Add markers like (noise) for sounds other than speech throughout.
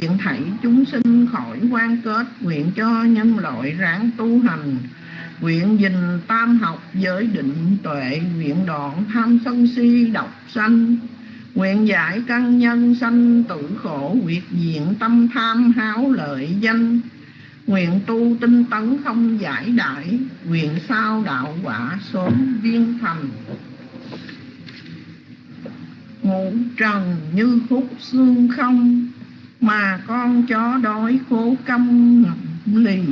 nguyện thảy chúng sinh khỏi quan kết, nguyện cho nhân loại ráng tu hành. Nguyện dình tam học giới định tuệ, nguyện đoạn tham sân si độc sanh. Nguyện giải căn nhân sanh tử khổ quyệt diện tâm tham háo lợi danh. Nguyện tu tinh tấn không giải đại, nguyện sao đạo quả sớm viên thành. Ngũ trần như khúc xương không mà con chó đói khố câm ngậm lì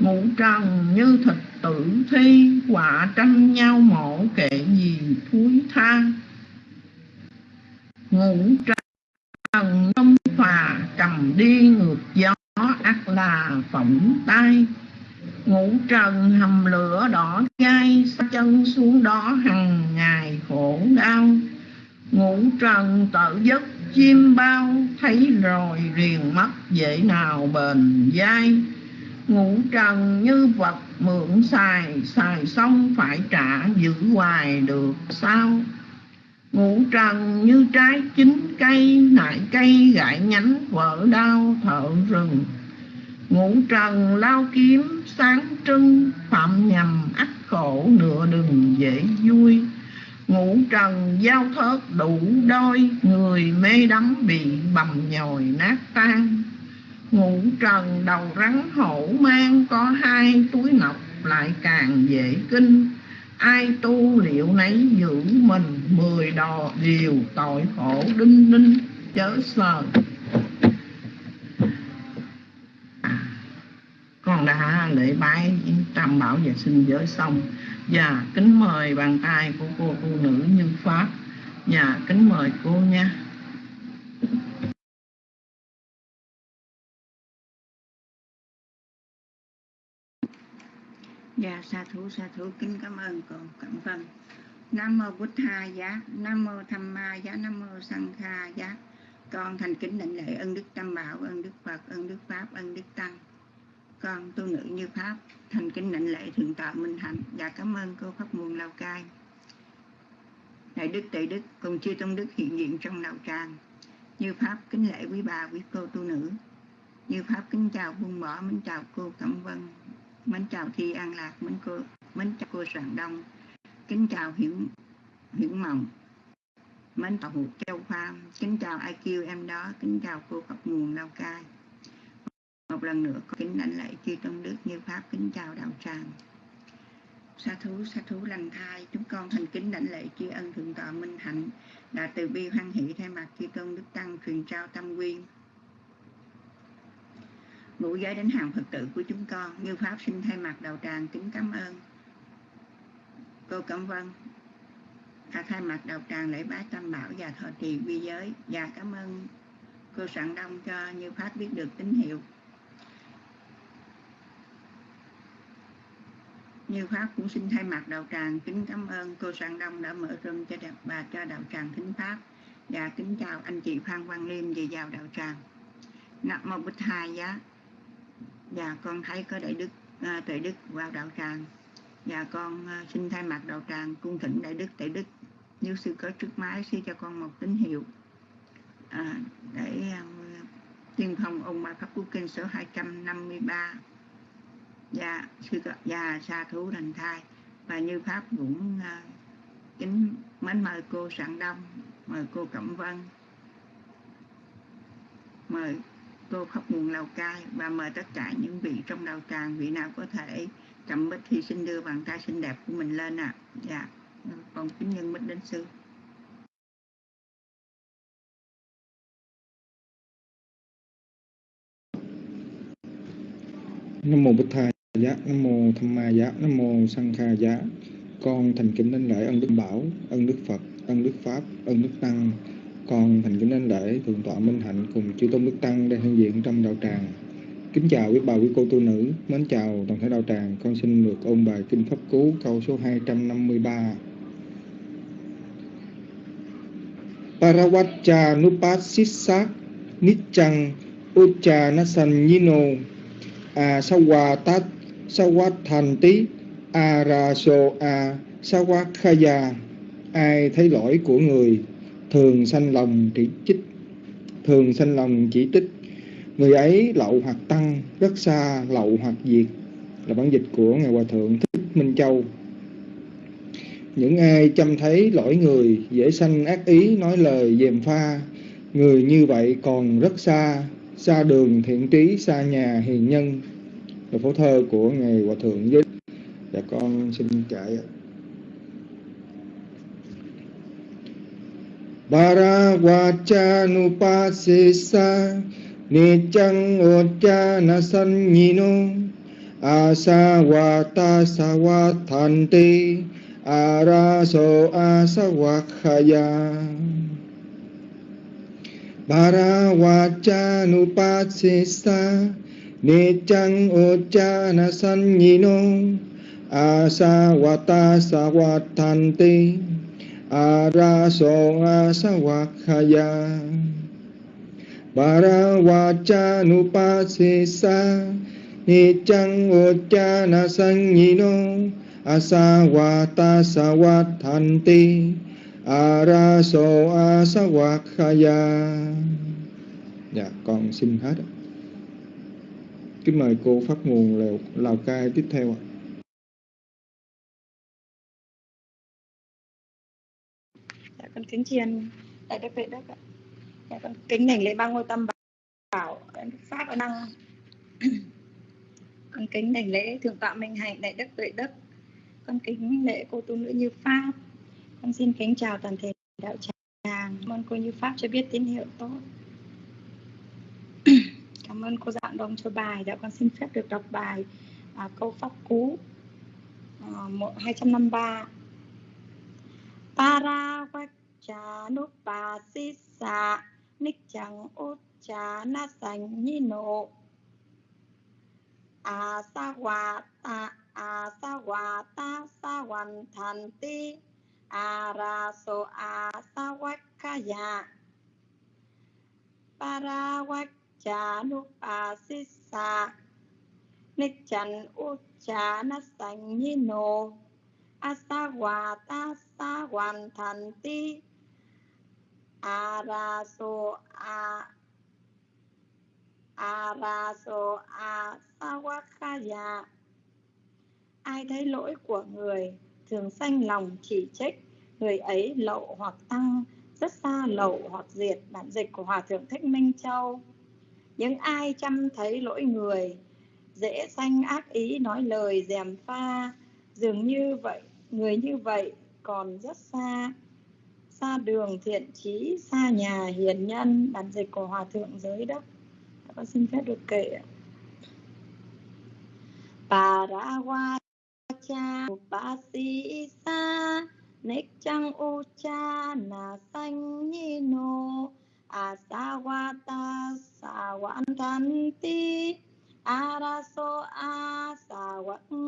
ngủ trần như thịt tử thi, quả tranh nhau mổ kệ gì thúi tha. Ngủ trần tâm phà cầm đi ngược gió ắt là phỏng tay ngủ trần hầm lửa đỏ gai chân xuống đó hằng ngày khổ đau. Ngủ trần tự giấc chim bao thấy rồi riền mắt dễ nào bền dai. Ngủ trần như vật mượn xài xài xong phải trả giữ hoài được sao? Ngủ trần như trái chín cây, nại cây gãy nhánh vỡ đau thợ rừng. Ngủ trần lao kiếm sáng trưng, phạm nhầm ắt khổ nửa đừng dễ vui. Ngũ trần giao thớt đủ đôi, người mê đắm bị bầm nhồi nát tan. Ngũ trần đầu rắn hổ mang, có hai túi ngọc lại càng dễ kinh. Ai tu liệu nấy giữ mình, mười đò điều tội khổ đinh ninh, chớ sờ. À, con đã lễ bái tam bảo và sinh giới xong. Dạ, kính mời bàn tay của cô phụ nữ như pháp Dạ, kính mời cô nha Dạ sa thú sa thú kính cảm ơn cô Cẩm Vân. Nam mô Bụt Tha giá, Nam mô Tham Ma giá, Nam mô Sang Kha giá. Con thành kính định lễ ân đức Tam Bảo, ân đức Phật, ân đức Pháp, ân đức Tăng. Con tu nữ như Pháp, thành kính định lễ thượng tọa Minh Hạnh. và cảm ơn cô Pháp Nguồn lao Cai. Đại đức Tệ Đức cùng chư tôn đức hiện diện trong đạo tràng. Như Pháp kính lễ quý bà, quý cô tu nữ. Như Pháp kính chào buông bỏ, mến chào cô Cẩm Vân, mến chào Thi An Lạc, mến cô, mến chào cô Soạn Đông, kính chào Hiển Hiển Mộng, mến chào Hụt Châu Pha, kính chào IQ em đó, kính chào cô Pháp Nguồn Lao Cai. Một lần nữa kính lãnh lễ chư tôn đức như Pháp kính chào đạo tràng. Sa thú, sa thú lành thai, chúng con thành kính lãnh lễ tri ân thượng tọa Minh Hạnh đã từ bi hoan hỷ thay mặt chư tôn đức tăng truyền trao tâm quyên ngũ giới đến hàng Phật tử của chúng con như Pháp xin thay mặt đầu tràng kính cảm ơn. Cô Cẩm Vân đã thay mặt đầu tràng lễ bái tam bảo và thọ trì vi giới và cảm ơn cô sẵn Đông cho như Pháp biết được tín hiệu. Như Pháp cũng xin thay mặt đạo tràng kính cảm ơn cô sang Đông đã mở rừng cho đẹp bà cho đạo tràng thính Pháp. Và kính chào anh chị Phan Quang Liêm về vào đạo tràng. Nam mô Bích Hai giá. Và con thấy có đại đức à, tuệ đức vào đạo tràng. Và con à, xin thay mặt đạo tràng cung thỉnh đại đức tuệ đức. Như sư có trước máy xin cho con một tín hiệu. À, để à, tiên phong ông ba pháp quốc kinh số 253 và sư và dạ, sa thú thành thai. Và như pháp cũng uh, kính mến mời cô sạng đông mời cô cẩm vân mời cô khóc nguồn lào cai và mời tất cả những vị trong đầu tràng vị nào có thể cầm bích thì xin đưa bàn tay xinh đẹp của mình lên ạ. À. dạ còn kính nhân bích đến sư. Nam mô Bích thai Giá, Nam mô Tham Ma Giá, Nam mô Sang Kha Giá. Con thành kính đến lễ ân đức Bảo, ân đức Phật, ân đức Pháp, ân đức Tăng, con thành kính đến lễ thượng tọa Minh Hạnh cùng chư tôn đức tăng đang hiện diện trong đạo tràng. Kính chào quý bà quý cô tu nữ, mến chào toàn thể đạo tràng. Con xin được ôn bài kinh pháp cú câu số 253. Parawaccha nupasissa nichang ucha nasanyino a sawatat sawathanti araso a sawakhaya ai thấy lỗi của người, thường sanh lòng chỉ trích thường sanh lòng chỉ tích. Người ấy lậu hoặc tăng, rất xa lậu hoặc diệt. Là bản dịch của ngài hòa thượng thích minh châu. Những ai chăm thấy lỗi người, dễ sanh ác ý nói lời dèm pha. Người như vậy còn rất xa xa đường thiện trí, xa nhà hiền nhân là phổ thơ của ngài hòa thượng với dạ con xin chạy ạ. Parawachanupasisa Nichang Ojjana Sanyino Asawata Sawatanti Araso Asawakhaya Parawachanupasisa Nichang Ojjana Sanyino, Asawata Sawathanti araso asawakhaya Parawacha nupasisa Nichang uchana sanyino, Asawata sawathanti Araso asawakhaya Dạ con xin hết Kính mời cô phát Nguồn Lào, Lào Cai tiếp theo ạ. Dạ con kính chiên đại đức vệ đức ạ. Dạ, con kính đảnh lễ ba ngôi tâm bảo dạ đức pháp ở năng. Con kính đảnh lễ thượng tọa minh hạnh đại đức tuệ đức. Con kính lễ cô tu nữ như pháp. Con xin kính chào toàn thể đạo tràng. Mong cô như pháp cho biết tín hiệu tốt cảm ơn cô dạng đông cho bài. Đã con xin phép được đọc bài à, câu pháp cú à, một hai trăm năm ba. Para cha núp bà si xạ nick chẳng út cha na sành nhi nộ. À sa hòa ta à sa hòa ta sa hoàn thành ti. À ra so à sa quách kha dạ para quách Chàu pa si Chanupasisa Nichang Uchana Sanyino Asawata Asawata Sawantanti Araso Asawakaya Parawachanupasisa Nichang Uchana Sanyino Asawata ti araso a araso a sawakaya ai thấy lỗi của người, thường sanh lòng chỉ trích, người ấy lậu hoặc tăng, rất xa lậu hoặc diệt bản dịch của hòa thượng thích minh châu những ai chăm thấy lỗi người, dễ sanh ác ý nói lời dèm pha. Dường như vậy, người như vậy còn rất xa. Xa đường thiện trí xa nhà hiền nhân, bản dịch của hòa thượng giới đất con xin phép được kể Parawacha Upasisa Nekchang Ucha Na Sanyino Asawata Sawantanti Araso Asawankaya.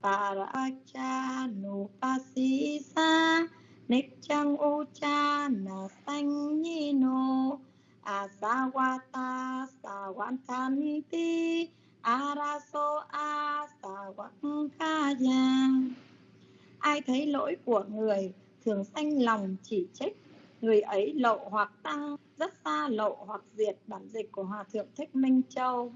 Paracha Nupasisa Nichang Ucha Na Sanyino Asawata Sawantanti Araso Asawankaya. Ai thấy lỗi của người thường sanh lòng chỉ trích. Người ấy lộ hoặc tăng rất xa lộ hoặc diệt bản dịch của hòa thượng thích minh châu.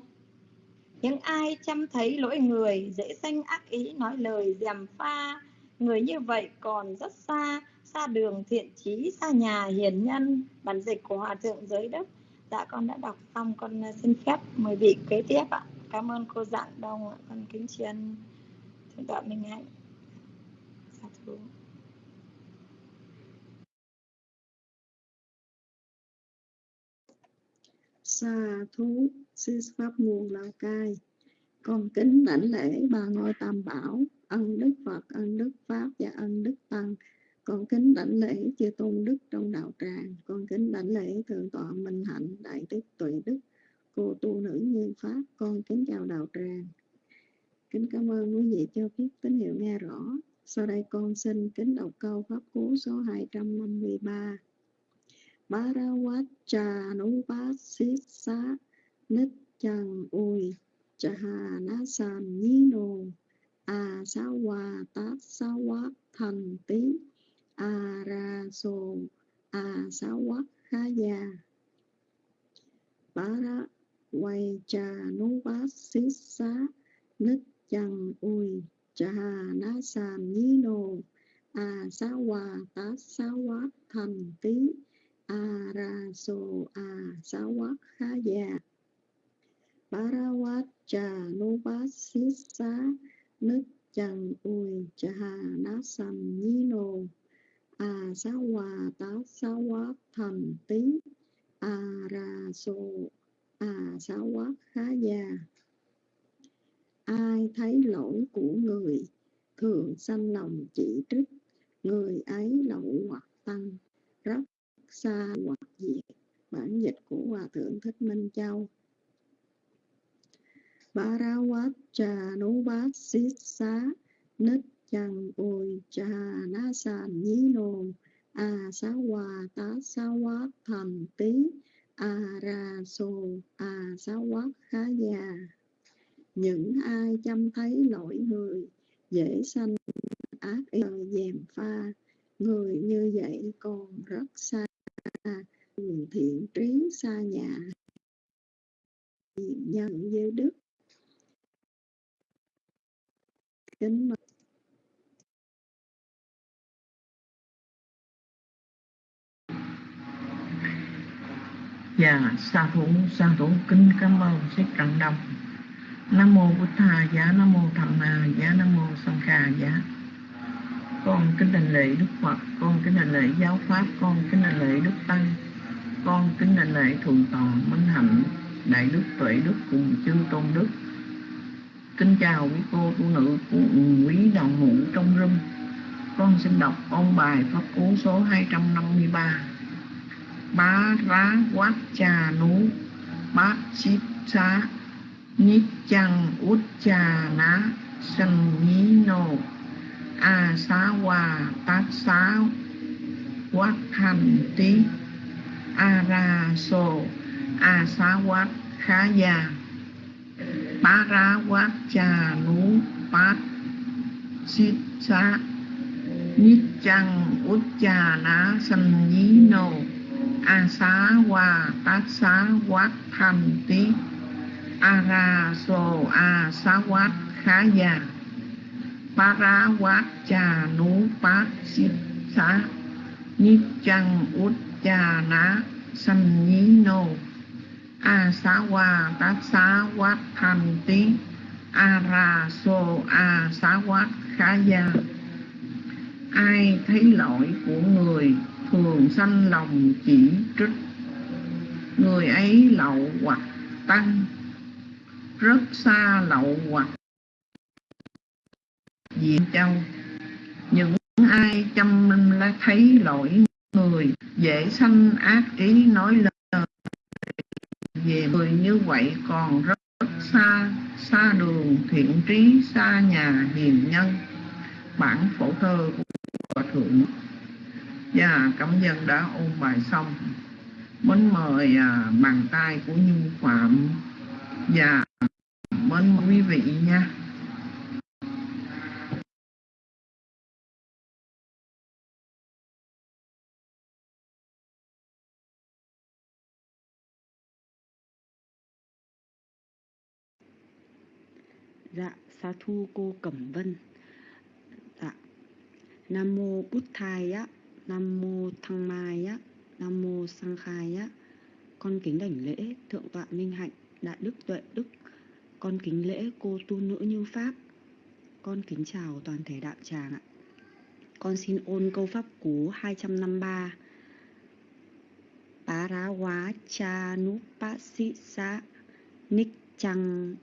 Những ai chăm thấy lỗi người, dễ sanh ác ý nói lời dèm pha. Người như vậy còn rất xa xa đường thiện trí, xa nhà hiền nhân. Bản dịch của hòa thượng giới đức. Dạ con đã đọc xong, con à, xin phép mời vị kế tiếp ạ. Cảm ơn cô dạng đông ạ, con kính tri ân thượng tọa minh hạnh. Dạ, Sa xa thú, sư pháp nguồn lào cai. Con kính đảnh lễ ba ngôi tam bảo, ân đức phật, ân đức pháp và ân đức tăng. Con kính đảnh lễ chư tôn đức trong đạo tràng. Con kính đảnh lễ thượng tọa minh hạnh, đại đức tuệ đức, cô tu nữ như pháp. Con kính chào đạo tràng. Kính cảm ơn quý vị cho biết tín hiệu nghe rõ. Sau đây con xin kính đọc câu pháp cú số 253 Barawacha Nupasisa Nichang Ui Chahanasan Nino Tí Araso nít ui cha na nô a sa hòa sa quá thành tí a ra so a sa quá khá già para wat cha nu nít ui cha na nô a sa hòa sa quá thành tí Arasoa Sawak Haya Barawat Januvasisa Nước Trần Ui Chaha Nasam Nino Asawa Tasawa Thần Tí Araso a Asawa Haya Ai thấy lỗi của người, thường sanh lòng chỉ trích. Người ấy lậu hoặc tăng rất xa hoặc diệt bản dịch của hòa thượng thích minh châu. Barawat cha nú bát xít xá nít chăng ôi cha na sàn nhí nồn a xá hòa tá xá hóa thành tí a ra sô a xá hóa khá già những ai chăm thấy lỗi người, dễ sanh ác ý dèm pha. Người như vậy còn rất xa thiện trí xa nhà nhân như đức kính mời Dạ, sa thủ, sa thủ kính cảm ơn Thích Trần Đông. Nam mô Bụt Thà giá, Nam mô Tham Ma giá, Nam mô Sanh Kha giá. Con kính đảnh lễ Đức Phật, con kính đảnh lễ giáo pháp, con kính đảnh lễ Đức Tăng, con kính đảnh lễ Thượng Tọa Minh Hạnh, Đại Đức Tuệ Đức cùng chư Tôn Đức. Kính chào quý cô phụ nữ của quý đồng hữu trong rung. Con xin đọc ôn bài pháp cú số 253 bá rá quát cha nú. Bát chít xá nít chăng út cha ná sanh nhí nô a xá hòa tát xá quát hành tí a ra sô a xá quát khá già bá ra quát cha nú bát chít xá nít chăng út cha ná sanh nhí nô a xá hòa tát xá quát hành tí a ra sô a xá quát khá già pa ra Nichang trà Sanyino Asawa xít xá nhít chăng út ai thấy lỗi của người, thường sanh lòng chỉ trích. Người ấy lậu hoặc tăng, rất xa lậu hoặc diện châu những ai chăm lá thấy lỗi người dễ sanh ác ý nói lời về người như vậy còn rất, rất xa xa đường thiện trí xa nhà hiền nhân bản phổ thơ của thượng và cảm dân đã ôn bài xong. Mến mời à, bàn tay của Như Phạm. và mến quý vị nha. Dạ, sa thu cô Cẩm Vân. Dạ. Nam mô Bút Thai á, Nam mô Thăng Mai á, Nam mô Sang Khai á. Con kính đảnh lễ Thượng tọa Minh Hạnh, Đại đức Tuệ Đức. Con kính lễ cô tu nữ Như Pháp. Con kính chào toàn thể đạo tràng ạ. Con xin ôn câu pháp cú 253. Parawa cha nupasisa nik chăng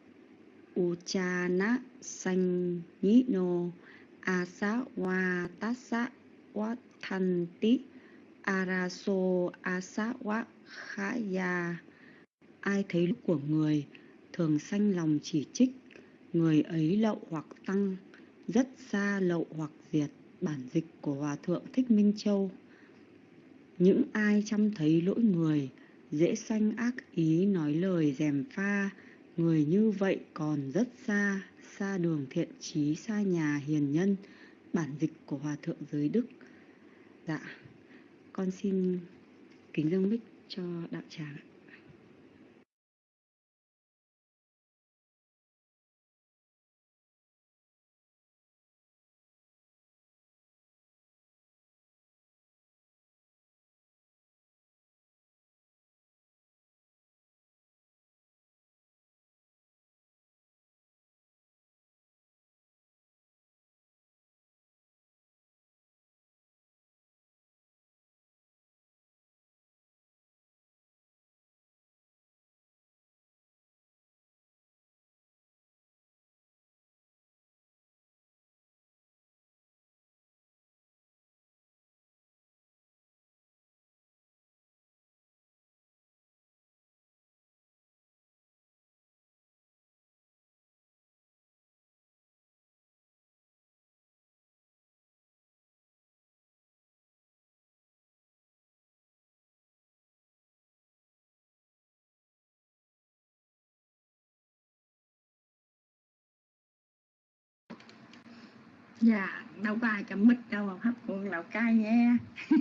uchana sanh ni no asa wa tasa wa araso asa khaya ai thấy lúc của người, thường sanh lòng chỉ trích, người ấy lậu hoặc tăng, rất xa lậu hoặc diệt, bản dịch của hòa thượng thích minh châu. Những ai chăm thấy lỗi người, dễ sanh ác ý nói lời dèm pha người như vậy còn rất xa xa đường thiện trí, xa nhà hiền nhân, bản dịch của hòa thượng giới đức. Dạ con xin kính dâng bích cho đạo tràng dạ đâu có ai cầm mít đâu, mà pháp quân lào cai nghe. (laughs)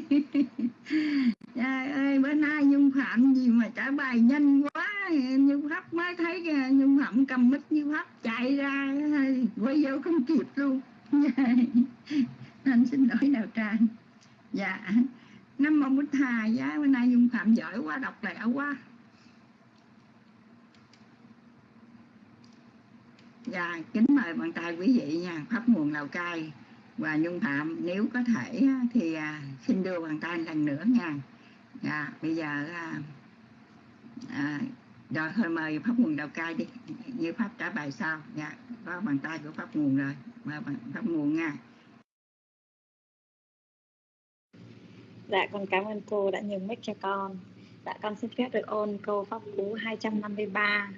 Trời ơi, bữa nay nhung phạm gì mà trả bài nhanh quá. Nhung pháp mới thấy nhung phạm cầm mít như pháp chạy ra quay vô không kịp luôn. (laughs) Anh xin lỗi đào trang. Dạ năm mong bích hà giá bữa nay nhung phạm giỏi quá, đọc lẹ quá. Dạ, kính mời bàn tay quý vị nha, Pháp nguồn Lào Cai và Nhung Phạm nếu có thể thì à, xin đưa bàn tay lần nữa nha. Dạ, bây giờ à, à rồi thôi mời Pháp nguồn Lào Cai đi, như Pháp trả bài sau. Dạ, có bàn tay của Pháp nguồn rồi, mời Pháp nguồn nha. Dạ, con cảm ơn cô đã nhường mic cho con. Dạ, con xin phép được ôn câu Pháp Cú 253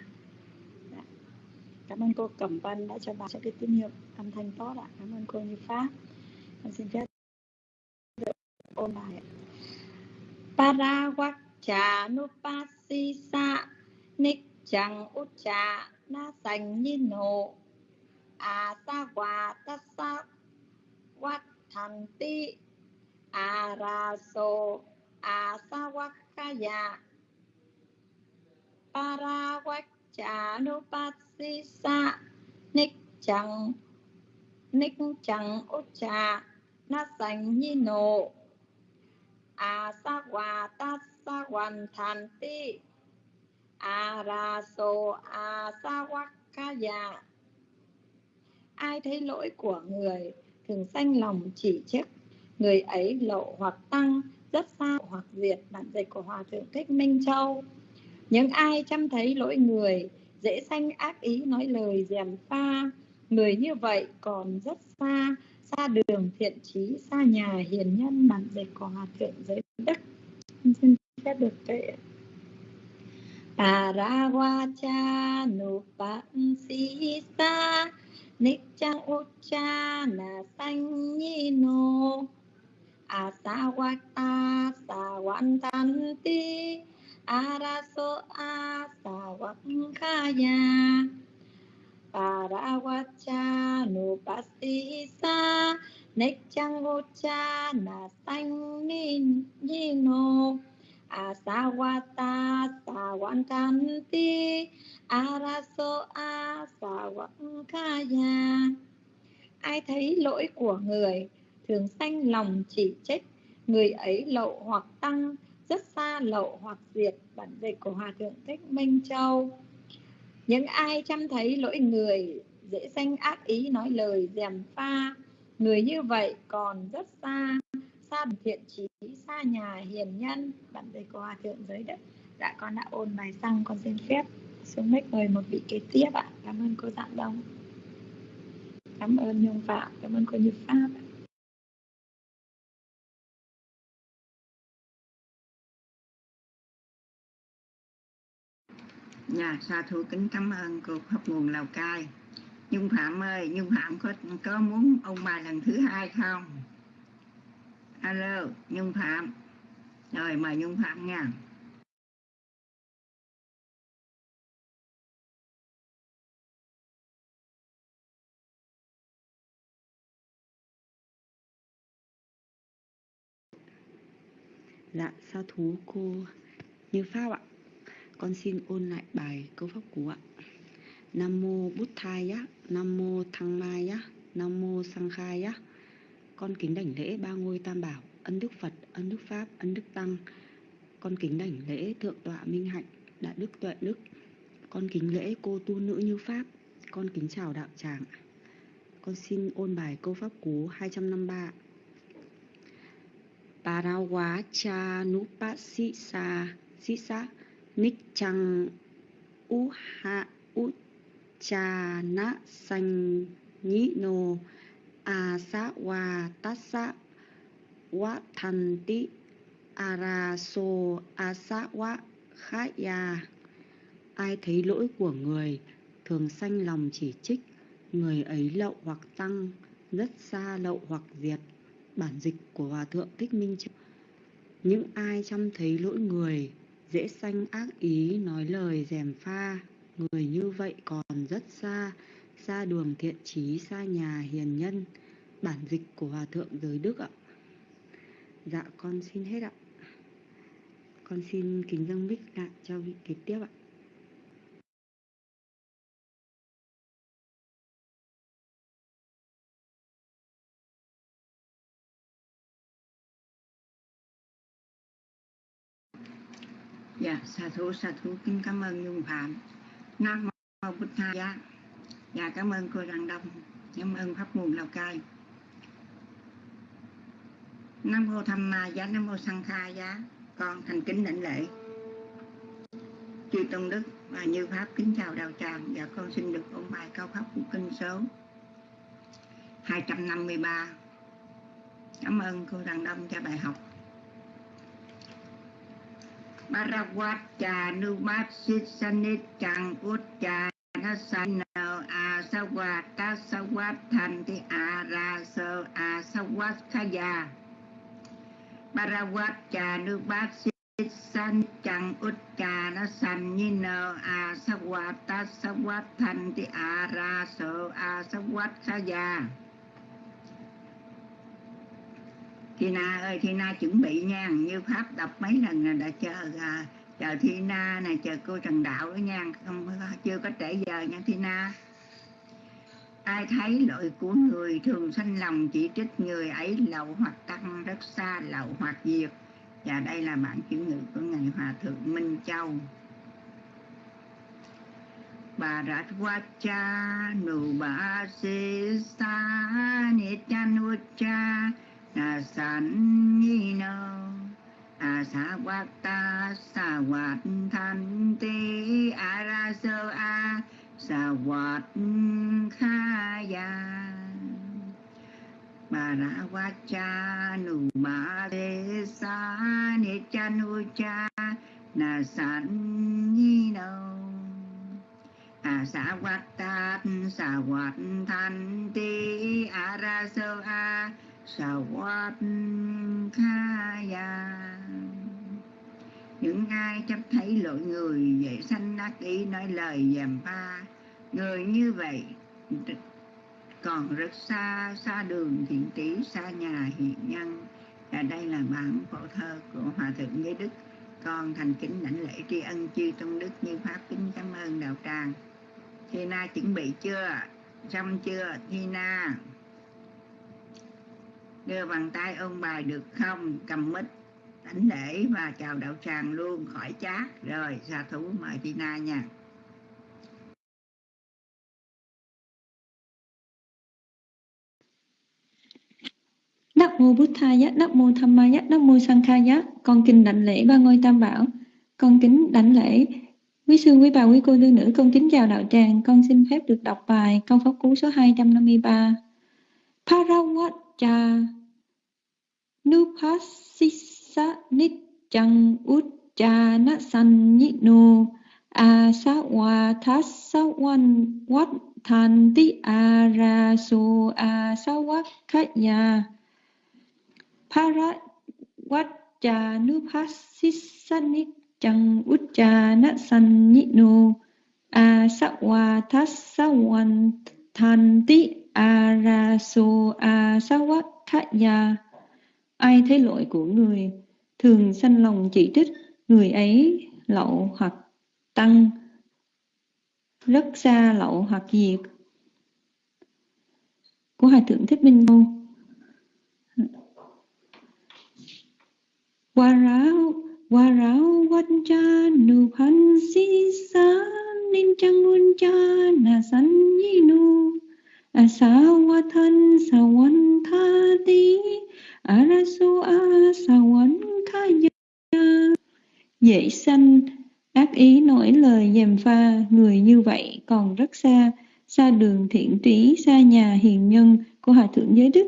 cảm ơn cô Cẩm Vân đã cho bà cho cái tín hiệu âm thanh tốt ạ. Cảm ơn cô Như Pháp. Con xin phép được ôn bài Parawakcha nupasisa Nikchang ucha na sanh nino Asawa tasa Wathanti Araso Chà Parawakcha nupasisa si sa ních chẳng ních chẳng út trà na sành nhi nộ a sa hòa ta sa hoàn thành ti a ra so a sa quắc ca dạ. ai thấy lỗi của người, thường sanh lòng chỉ trích. Người ấy lộ hoặc tăng, rất xa hoặc diệt bản dịch của hòa thượng thích minh châu những ai chăm thấy lỗi người, dễ sanh ác ý nói lời dèm pha. Người như vậy còn rất xa xa đường thiện trí, xa nhà hiền nhân bản dịch của hòa thượng giới đức. Xin phép được kệ Parawacha nupansisa Nikchang ucha na sanyino Asawata sawantanti araso asawakkhaya parawacha nupasisa nechangocha na sanh asawata sawantanti araso asawakkhaya ai thấy lỗi của người, thường sanh lòng chỉ trích, người ấy lậu hoặc tăng rất xa lậu hoặc diệt bản dịch của hòa thượng thích minh châu. Những ai chăm thấy lỗi người, dễ sanh ác ý nói lời dèm pha. Người như vậy còn rất xa xa thiện trí, xa nhà hiền nhân. Bản dịch của hòa thượng giới đất. Dạ con đã ôn bài xong, con xin phép xuống mic mời một vị kế tiếp ạ. Cảm ơn cô dạng đông. Cảm ơn nhung phạm, cảm ơn cô như pháp ạ. Dạ, sa thú kính cảm ơn cô Pháp nguồn Lào Cai. Nhung Phạm ơi, Nhung Phạm có có muốn ông bài lần thứ hai không? Alo, Nhung Phạm. Rồi, mời Nhung Phạm nha. Dạ, sa thú cô Như Pháp ạ con xin ôn lại bài câu pháp cú ạ. Nam mô bút thai á, nam mô thăng mai á, nam mô sang khai á. Con kính đảnh lễ ba ngôi tam bảo, ân đức phật, ân đức pháp, ân đức tăng. Con kính đảnh lễ thượng tọa minh hạnh, đại đức tuệ đức. Con kính lễ cô tu nữ như pháp, con kính chào đạo tràng con xin ôn bài câu pháp cú 253 Parawa cha nick chăng u ha Nichang Uha Uchana Sanh Nhĩ Nô, A Sa Wa Tassa Wa Thần ti A Ra So A Sa Wa Ya. Ai thấy lỗi của người thường sanh lòng chỉ trích, người ấy lậu hoặc tăng, rất xa lậu hoặc diệt. Bản dịch của hòa thượng thích minh những ai chăm thấy lỗi người dễ sanh ác ý, nói lời dèm pha người như vậy còn rất xa xa đường thiện trí, xa nhà hiền nhân bản dịch của Hòa Thượng Giới Đức ạ. Dạ con xin hết ạ. Con xin kính dâng mic lại cho vị kế tiếp ạ. Dạ, xà thú, xà thú, kính cảm ơn Nhung Phạm. Nam mô bích Tha Giá. Dạ, cảm ơn cô răng Đông. Cảm ơn Pháp nguồn Lào Cai. Nam mô Tham Ma Giá, Nam mô Sang Kha Giá. Con thành kính đảnh lễ. Chư Tôn Đức và Như Pháp kính chào đạo tràng. Dạ, con xin được ôn bài cao pháp của kinh số 253. Cảm ơn cô Đăng Đông cho bài học. Parawatcha numasit sanit chang utcha nasano asawat tasawat thanti sa asawat ta sa numasit sanit chang utcha ra sơ tasawat sa araso asawat khaya Thi Na ơi, Thi Na chuẩn bị nha, như Pháp đọc mấy lần là đã chờ à, chờ Thi Na này, chờ cô Trần Đạo đó nha, không chưa có trễ giờ nha Thi Na. Ai thấy lỗi của người thường sanh lòng chỉ trích người ấy lậu hoặc tăng rất xa lậu hoặc diệt. Và đây là bản chuyển ngữ của Ngài Hòa Thượng Minh Châu. Bà Rát Hoa Cha Nụ Bà Sê Sa cha a san ni no a sa wat ta sa wat than te a ra sơ a sa wat kha ya bà ra wa cha nu ma de sa ni cha nu cha na san ni no a sa wat ta sa wat than te a ra sơ a Sawat Khaya Những ai chấp thấy lỗi người dậy sanh ác ý nói lời dèm pha. Người như vậy Còn rất xa Xa đường thiện trí, Xa nhà hiện nhân. Và đây là bản phổ thơ của Hòa Thượng Giới Đức. Con thành kính đảnh lễ tri ân chư tôn đức như Pháp kính cảm ơn đạo tràng. Thi Na chuẩn bị chưa? Xong chưa? Thi Na? Đưa bàn tay ôm bài được không cầm mít đánh lễ và chào đạo tràng luôn khỏi chát rồi xà thú mời tina nha Nam mô Bụt Thaya, Nam mô Tham Ma Giá, Nam mô Sang Kha Giá. Con kính đảnh lễ ba ngôi tam bảo. Con kính đảnh lễ quý sư, quý bà, quý cô tư nữ. Con kính chào đạo tràng. Con xin phép được đọc bài câu pháp cú số 253. Parawatcha Nupasisa Nityang Ujjana Sanyino Asawa Tasawan Wat Thanti Araso Asawakaya Parawatcha Nityang Ujjana Sanyino Asawa Tasawan Thanti Araso Asawakaya Ai thấy lỗi của người thường sanh lòng chỉ trích. Người ấy lậu hoặc tăng rất xa lậu hoặc diệt. Của Hòa Thượng Thích Minh Môn Qua ráo, qua ráo quanh cha nụ phan si xá nên chăng luôn cha là sanh nhi nu. À Ninchang qua thân Yinu Asawathan tha tí? Arasu Asawan Khaya Dễ sanh ác ý nổi lời dèm pha. Người như vậy còn rất xa xa đường thiện trí, xa nhà hiền nhân của hòa thượng giới đức.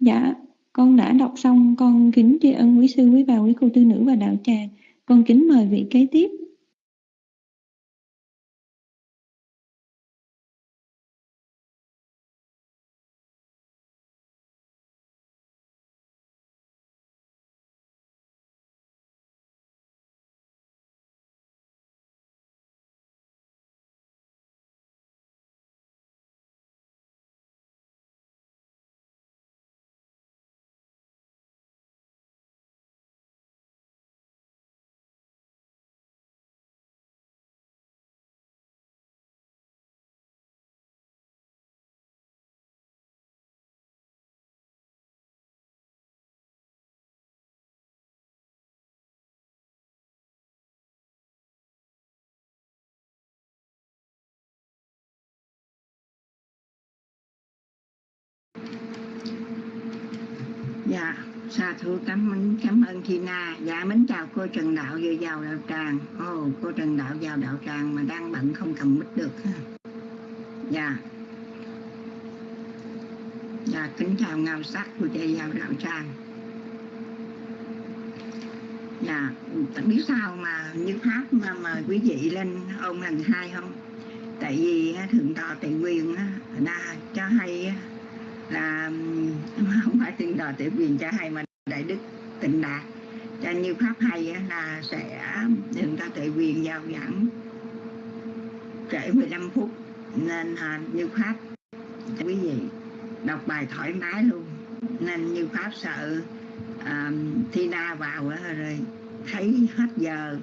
Dạ con đã đọc xong, con kính tri ân quý sư, quý bà, quý cô, tư nữ và đạo tràng. Con kính mời vị kế tiếp. Dạ sa thú cảm ơn cảm ơn Tina. Dạ mến chào cô Trần Đạo vừa vào đạo tràng. Ồ oh, cô Trần Đạo vào đạo tràng mà đang bận không cầm mic được. Ha dạ. Dạ kính chào ngao sắc của chị vào đạo tràng. Dạ biết sao mà như pháp mà mời quý vị lên ôn lần hai không? Tại vì thượng tọa tề quyền đã cho hay là (laughs) không phải tiên đòi tề quyền cho hay mà đại đức tịnh đạt. Cho như pháp hay là sẽ đừng ta tề quyền giao giảng trễ 15 phút. Nên à, như pháp quý vị đọc bài thoải mái luôn. Nên như pháp sợ à, thi na vào rồi thấy hết giờ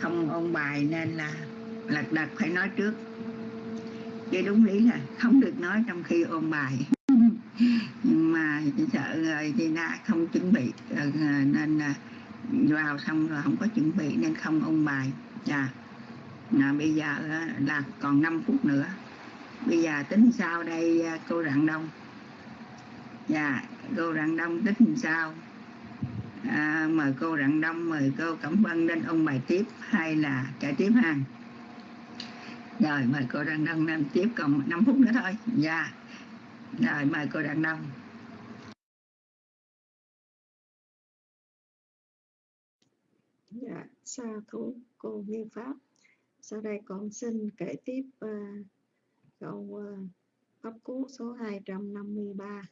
không ôn bài nên là lật đật phải nói trước. Chứ đúng lý là không được nói trong khi ôn bài nhưng mà sợ rồi thì na không chuẩn bị ờ, nên ờ, vào xong rồi không có chuẩn bị nên không ôn bài. Dạ. À, bây giờ ờ, là còn 5 phút nữa. Bây giờ tính sao đây cô rạng đông? Dạ cô rạng đông tính sao? À, mời cô rạng đông mời cô cẩm vân lên ông bài tiếp hay là trả tiếp ha? Rồi mời cô rạng đông lên tiếp còn 5 phút nữa thôi. Dạ rồi mời cô rạng đông dạ sa thú cô như pháp? Sau đây con xin kể tiếp uh, câu uh, pháp cú số 253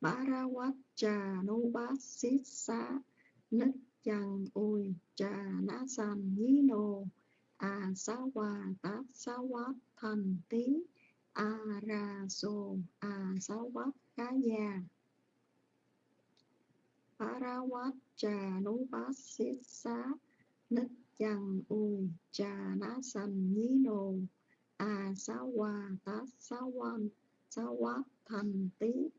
Barawat cha nu bát xít xá Nít Chằng Ui cha Ná san Nhí Nô à Xá Hoa Tát Xá hoa Thành tiếng A Ra so A Xá Quát Khá Gia. Xít xá Nít Chằng u cha Ná Sanh Nhí Nô A sáu Hoa Tát sáu Quát Thành Tí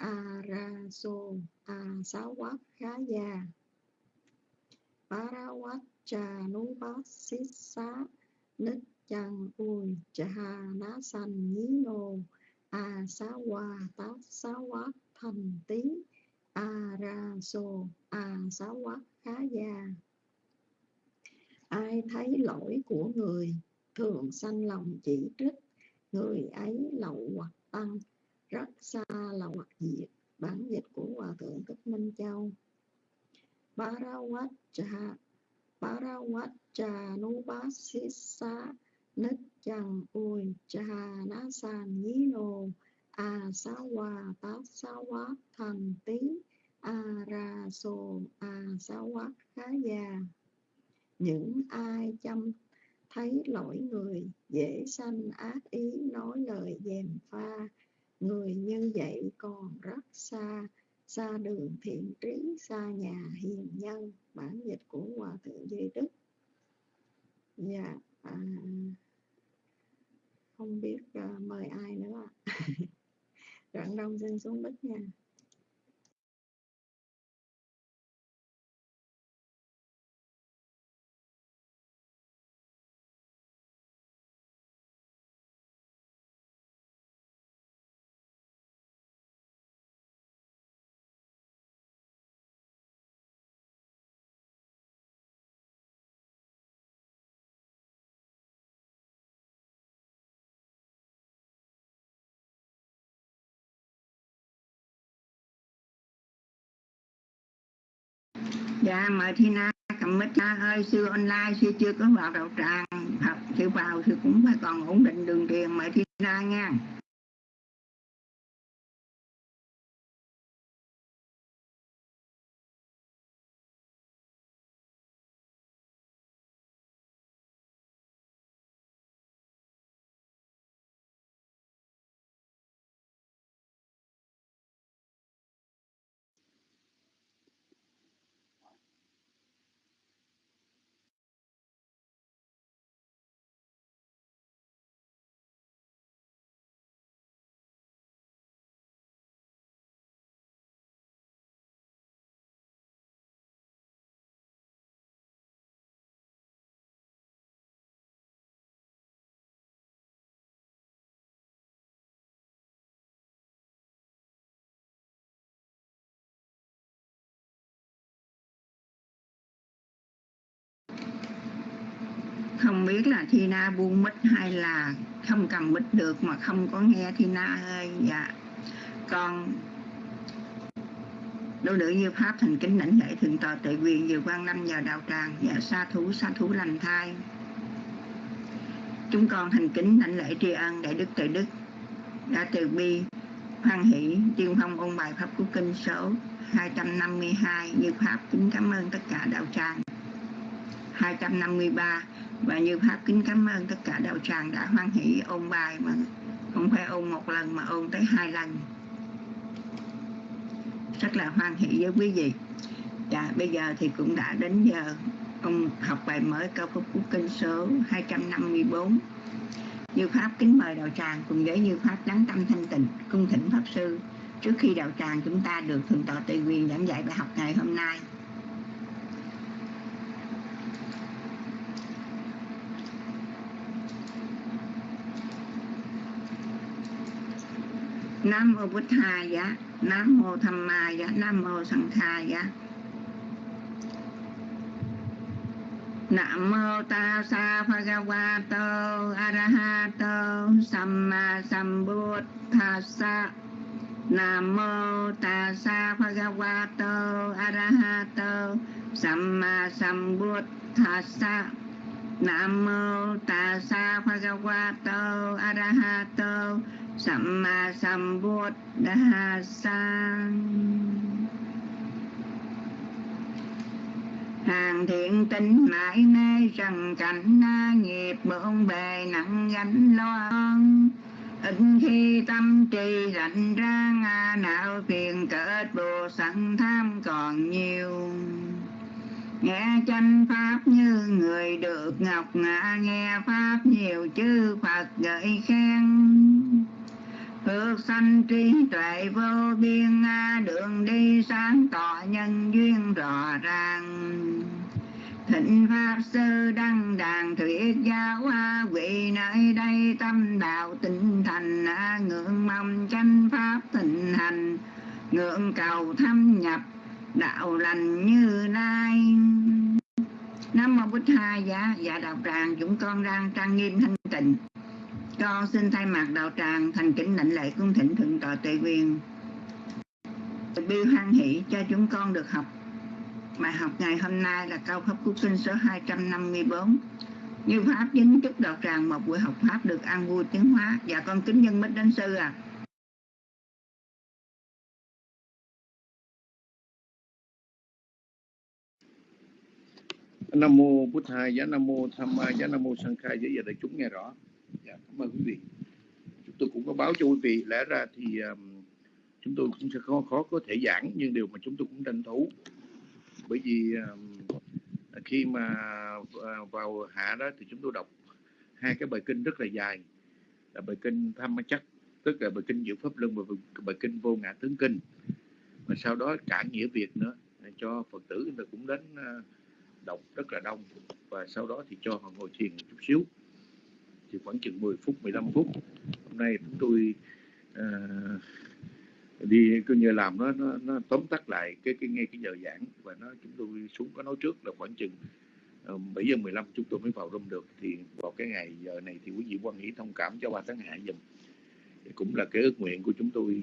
a ra so a sáu quát khá già parawat cha nú bát xít xá nít chăng ui cha ná sanh nhí nô, a xá hoa ta xá quát thành tí a ra so a xá quát khá gia. Ai thấy lỗi của người, thường sanh lòng chỉ trích. Người ấy lậu hoặc tăng, rất xa là hoặc diệt. Bản dịch của hòa thượng thích minh châu. Parawatcha Parawatcha Nubasisa Nít chăng Ui Cha Ná San Nhí Nô A Xá Hoa Tát Xá Quát Thành Tí A Ra Sô A Xá Quát Khá Già Những ai chăm thấy lỗi người dễ sanh ác ý nói lời dèm pha. Người như vậy còn rất xa xa đường thiện trí xa nhà hiền nhân. Bản dịch của hòa thượng duy đức. Dạ à, không biết uh, mời ai nữa rạng (laughs) đông xin xuống đất nha dạ mời thi na cầm mic ra ơi sư online sư chưa có vào đạo tràng. Học sư vào sư cũng phải còn ổn định đường truyền mời thi na nha. Không biết là thi na buông mít hay là không cầm mít được mà không có nghe thi na ơi. Dạ. Con đôi nữ như pháp thành kính lãnh lễ thượng tọa tệ quyền nhiều quan năm vào đạo tràng. Dạ sa thú sa thú lành thai. Chúng con thành kính lãnh lễ tri ân đại đức tự đức. Đã từ bi, hoan hỷ, tiên phong ôn bài pháp của kinh số 252 như pháp, kính cảm ơn tất cả đạo tràng. 253 và như pháp kính cảm ơn tất cả đạo tràng đã hoan hỷ ôn bài mà không phải ôn một lần mà ôn tới hai lần. Rất là hoan hỷ với quý vị. Dạ bây giờ thì cũng đã đến giờ ông học bài mới câu phúc của kinh số 254 như pháp kính mời đạo tràng cùng với như pháp lắng tâm thanh tịnh, cung thỉnh pháp sư. Trước khi đạo tràng chúng ta được thượng tọa tùy quyền giảng dạy bài học ngày hôm nay Nam mô Bụt Thaya, Nam mô Tham Maya, Nam mô Sang Thaya. Nam mô Ta Sa Bhagavato Arahato Samma Sambuddhassa. Nam mô Ta Sa Bhagavato Arahato Samma Sambuddhassa. Nam mô Ta Sa Bhagavato Arahato Samma Sambuddhassa Hàng thiện tinh mãi mê rằng cảnh na nghiệp, bộn bề nặng gánh lo ít khi tâm trì rảnh ra ngà não phiền cỡ bồ sẵn tham còn nhiều. Nghe chánh pháp như người được ngọc ngã, nghe pháp nhiều chư phật gợi khen phước sanh trí tuệ vô biên à, đường đi sáng tỏ nhân duyên rõ ràng. Thịnh pháp sư đăng đàn thuyết giáo à, vị nơi đây tâm đạo tinh thành à, ngưỡng mong chánh pháp thịnh hành, ngưỡng cầu thâm nhập đạo lành như lai. Nam mô bích hai dạ dạ đạo tràng, chúng con đang trang nghiêm thanh tịnh con xin thay mặt đạo tràng thành kính lãnh lễ cung thỉnh thượng tọa Tuệ quyền. Bi hoan hỷ cho chúng con được học. Bài học ngày hôm nay là câu pháp cú kinh số 254 như pháp chính chúc đạo tràng một buổi học pháp được an vui tiến hóa. Và dạ con kính nhân bích đánh sư à nam mô bút thầy, giá nam mô tham ma, giá nam mô sang khai. Giới giờ đại chúng nghe rõ dạ, cảm ơn quý vị. Chúng tôi cũng có báo cho quý vị lẽ ra thì um, chúng tôi cũng sẽ khó khó có thể giảng nhưng điều mà chúng tôi cũng tranh thủ. Bởi vì um, khi mà ờ, vào hạ đó thì chúng tôi đọc hai cái bài kinh rất là dài. Là bài kinh tham ma chắc tức là bài kinh diệu pháp luân và bài kinh vô ngã tướng kinh. Và sau đó cả nghĩa việt nữa cho phật tử người cũng đến ờ, đọc rất là đông. Và sau đó thì cho họ ngồi thiền một chút xíu thì khoảng chừng 10 phút 15 phút. Hôm nay chúng tôi uh, đi cứ như làm nó, nó nó tóm tắt lại cái cái ngay cái giờ giảng và nó chúng tôi xuống có nói trước là khoảng chừng ờ, bảy giờ 15 chúng tôi mới vào room được. Thì vào cái ngày giờ này thì quý vị quan nghĩ thông cảm cho ba tháng hạ dùm cũng là cái ước nguyện của chúng tôi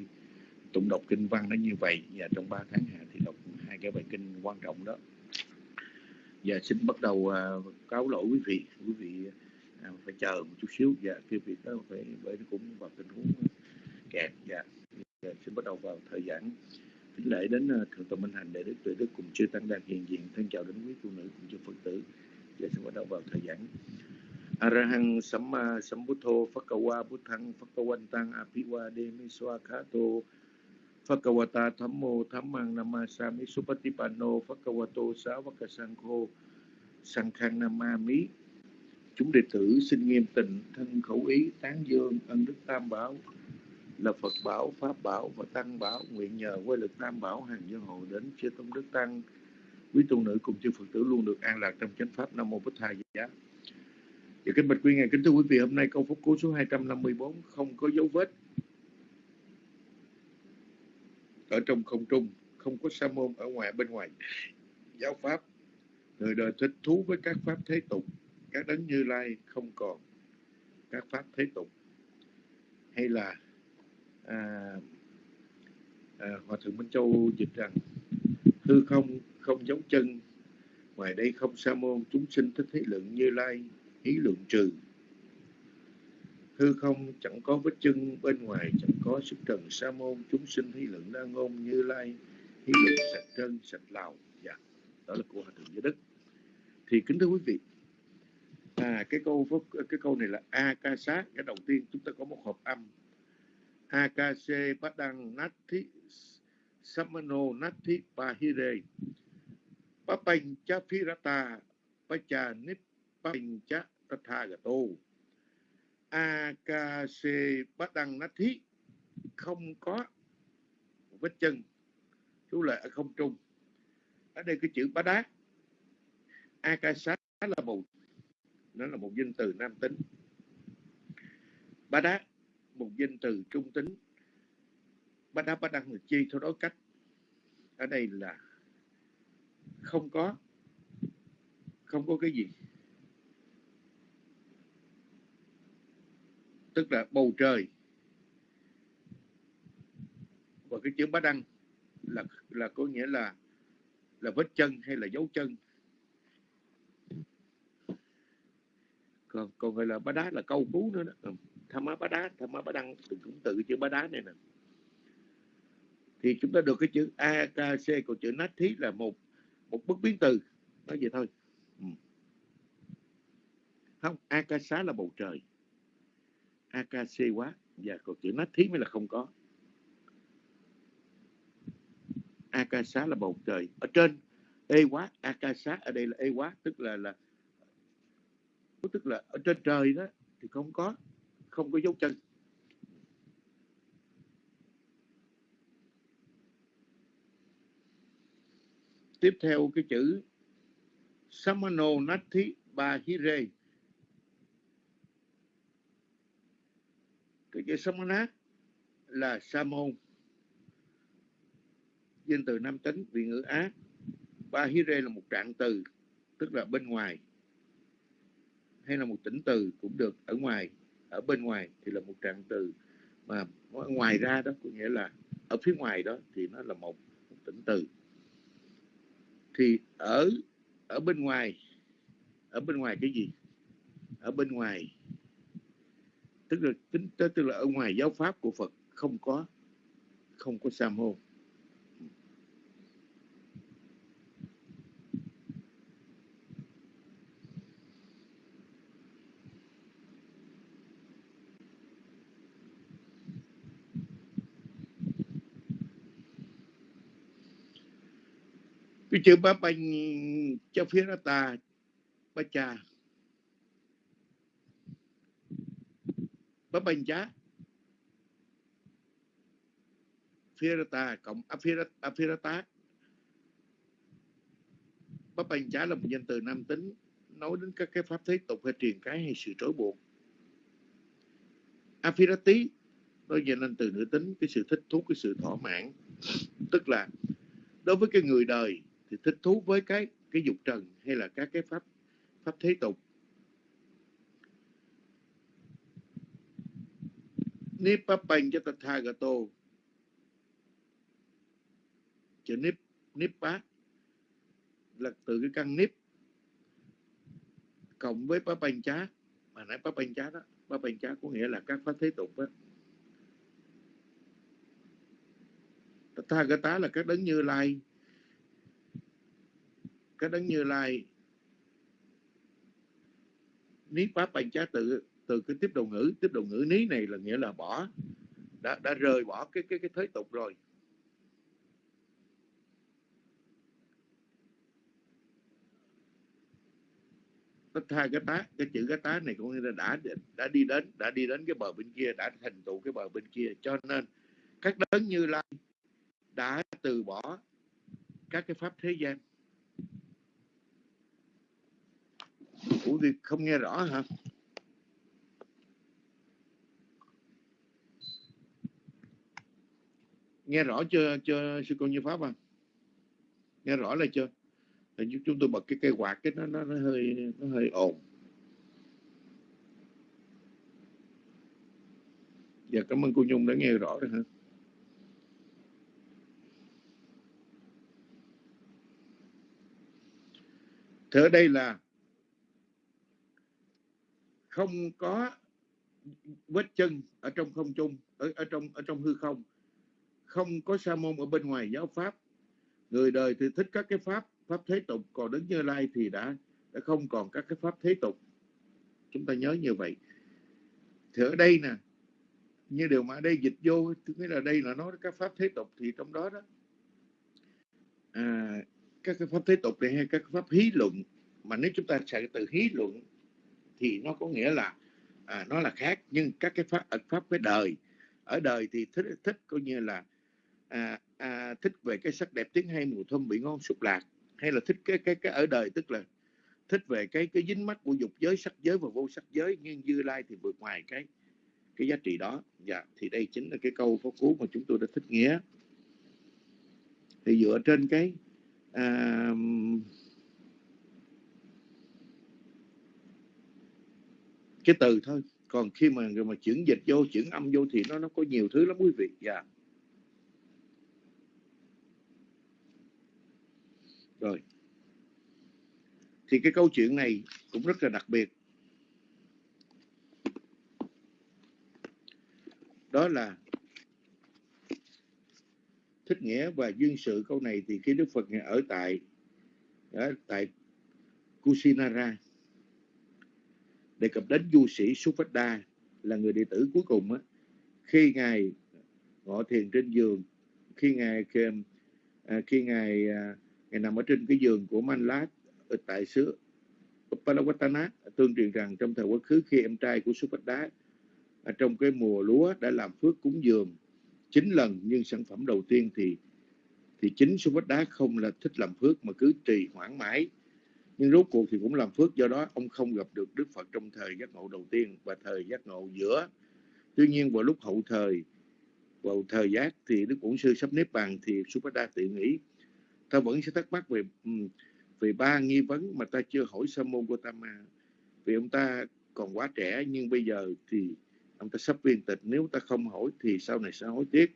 tụng đọc kinh văn nó như vậy. Và trong 3 tháng hạ thì đọc hai cái bài kinh quan trọng đó. Và xin bắt đầu uh, cáo lỗi quý vị. Quý vị à, phải chờ một chút xíu. Và cái việc đó phải bởi nó cũng vào tình huống kẹt và dạ, dạ sẽ bắt đầu vào thời gian kính lễ đến ờ, thượng tọa minh hành để đức tuệ đức cùng chư tăng đang hiện diện thân chào đến quý phụ nữ cùng chư phật tử. Dạ, và sẽ bắt đầu vào thời gian. Arahang Samma Sambuddho Phakawa Buddhang Phakawantang Apiwade Miswakato Phakawata Thammo Thammang Namasami Supatipanno Phakawato Savaka Sankho Sankhang Namami Chúng đệ tử xin nghiêm tình thân khẩu ý tán dương ân đức tam bảo. Là Phật bảo, Pháp bảo và Tăng bảo nguyện nhờ quay lực tam bảo hàng dân hộ đến chư tôn đức tăng. Quý tu nữ cùng chư Phật tử luôn được an lạc trong chánh pháp Nam mô Bích Thầy giá. Và dạ kính bạch quý ngài kính thưa quý vị hôm nay câu phúc cứu số 254 không có dấu vết. Ở trong không trung không có sa môn ở ngoài bên ngoài. Giáo pháp người đời thích thú với các pháp thế tục các đấng như lai không còn các pháp thế tục hay là à, à, hòa thượng minh châu dịch rằng hư không không giống chân ngoài đây không sa môn chúng sinh thích thế lượng như lai hí lượng trừ. Hư không chẳng có vết chân bên ngoài chẳng có sức trần sa môn chúng sinh hí lượng đa ngôn như lai hí lượng sạch chân sạch lào. Dạ đó là của hòa thượng giới đức. Thì kính thưa quý vị cái câu cái câu này là akasa cái đầu tiên chúng ta có một hộp âm. Akase padang nati samano nati bahire. Papancha phirata pacha nippancha tathagato akase padang nati không có vết chân. Chú lại ở không trung. Ở đây cái chữ bá đát. Akasa là màu nó là một danh từ nam tính. Bá đá, một danh từ trung tính. Bá đá bá đăng là chi theo đối cách. Ở đây là không có không có cái gì. Tức là bầu trời. Và cái chữ bá đăng là là có nghĩa là là vết chân hay là dấu chân. Còn còn gọi là bá đá là câu cú nữa đó. Ừ. Tham má bá đá, tham má bá đăng cũng tự chữ bá đá này nè. Thì chúng ta được cái chữ a, k, c, còn chữ nát thí là một một bức biến từ. Nói vậy thôi. Ừ. không akasa là bầu trời. Akc quá. Và còn chữ nát thí mới là không có. Akasa là bầu trời. Ở trên ê quá akasa ở đây là ê quá, tức là là tức là ở trên trời đó thì không có không có dấu chân. Tiếp theo cái chữ samano nathi ba hire cái chữ samana là samon. Danh từ nam tính, vị ngữ á. Ba hire là một trạng từ, tức là bên ngoài hay là một tỉnh từ cũng được ở ngoài ở bên ngoài thì là một trạng từ. Mà ngoài ra đó có nghĩa là ở phía ngoài đó thì nó là một, một tỉnh từ. Thì ở ở bên ngoài ở bên ngoài cái gì? Ở bên ngoài. Tức là tính tức là ở ngoài giáo pháp của Phật không có không có sa môn. Tôi chưa bá banh cho phía ra ta, bá cha. Bá banh chá phía ta cộng à, aphirata à, bá banh chá là một danh từ nam tính, nói đến các cái pháp thế tục hay truyền cái hay sự trói buộc. Aphirati nói về lên từ nữ tính, cái sự thích thú, cái sự thỏa mãn. Tức là, đối với cái người đời thì thích thú với cái cái dục trần hay là các cái pháp pháp thế tục. Nipapanh cho Tathagato chữ nip bát là từ cái căn nip cộng với Papanh chá mà nãy Papanh chá đó Papanh chá có nghĩa là các pháp thế tục đó. Tathagata là các đấng như lai cái đấng như lai. Ní pháp bành trá tự từ cái tiếp đầu ngữ, tiếp đầu ngữ ní này là nghĩa là bỏ. Đã đã rời bỏ cái cái cái thế tục rồi. Tha cái tá, cái chữ cái tá này cũng như là đã đã đi đến, đã đi đến cái bờ bên kia, đã thành tựu cái bờ bên kia. Cho nên, các đấng như lai đã từ bỏ các cái pháp thế gian. Ủa thì không nghe rõ hả? Nghe rõ chưa, chưa sư con như Pháp à? Nghe rõ là chưa? Thì chúng tôi bật cái cây quạt cái nó, nó, nó hơi nó hơi ồn. Dạ cảm ơn cô Nhung đã nghe rõ rồi hả? Thế ở đây là không có vết chân ở trong không trung ở ở trong ở trong hư không. Không có sa môn ở bên ngoài giáo pháp. Người đời thì thích các cái pháp pháp thế tục. Còn đến như lai thì đã đã không còn các cái pháp thế tục. Chúng ta nhớ như vậy. Thì ở đây nè như điều mà ở đây dịch vô nghĩa là đây là nói các pháp thế tục thì trong đó đó. À, các cái pháp thế tục này hay các pháp hí luận mà nếu chúng ta chạy từ hí luận thì nó có nghĩa là à, nó là khác. Nhưng các cái pháp ẩn pháp với đời ở đời thì thích thích coi như là à, à, thích về cái sắc đẹp tiếng hay mùi thơm bị ngon sụp lạc. Hay là thích cái cái cái ở đời tức là thích về cái cái dính mắt của dục giới sắc giới và vô sắc giới nhưng dư lai thì vượt ngoài cái cái giá trị đó. Dạ thì đây chính là cái câu phó cú mà chúng tôi đã thích nghĩa. Thì dựa trên cái à, cái từ thôi. Còn khi mà mà chuyển dịch vô, chuyển âm vô thì nó nó có nhiều thứ lắm quý vị. Dạ. Rồi. Thì cái câu chuyện này cũng rất là đặc biệt. Đó là thích nghĩa và duyên sự. Câu này thì khi Đức Phật ở tại ở tại Kusinara đề cập đến du sĩ Suvada là người đệ tử cuối cùng á, khi ngài ngọ thiền trên giường khi ngài khi, à, khi ngài à, ngài nằm ở trên cái giường của Manlat ở tại xứ Palawatana tương truyền rằng trong thời quá khứ khi em trai của Suvada à, trong cái mùa lúa đã làm phước cúng dường chín lần nhưng sản phẩm đầu tiên thì thì chính Suvada không là thích làm phước mà cứ trì hoãn mãi nhưng rốt cuộc thì cũng làm phước do đó. Ông không gặp được Đức Phật trong thời giác ngộ đầu tiên và thời giác ngộ giữa. Tuy nhiên vào lúc hậu thời vào thời giác thì Đức Bổn Sư sắp nếp bàn thì Supada tự nghĩ ta vẫn sẽ thắc mắc về về ba nghi vấn mà ta chưa hỏi Sa môn Gotama vì ông ta còn quá trẻ nhưng bây giờ thì ông ta sắp viên tịch. Nếu ta không hỏi thì sau này sẽ hối tiếc.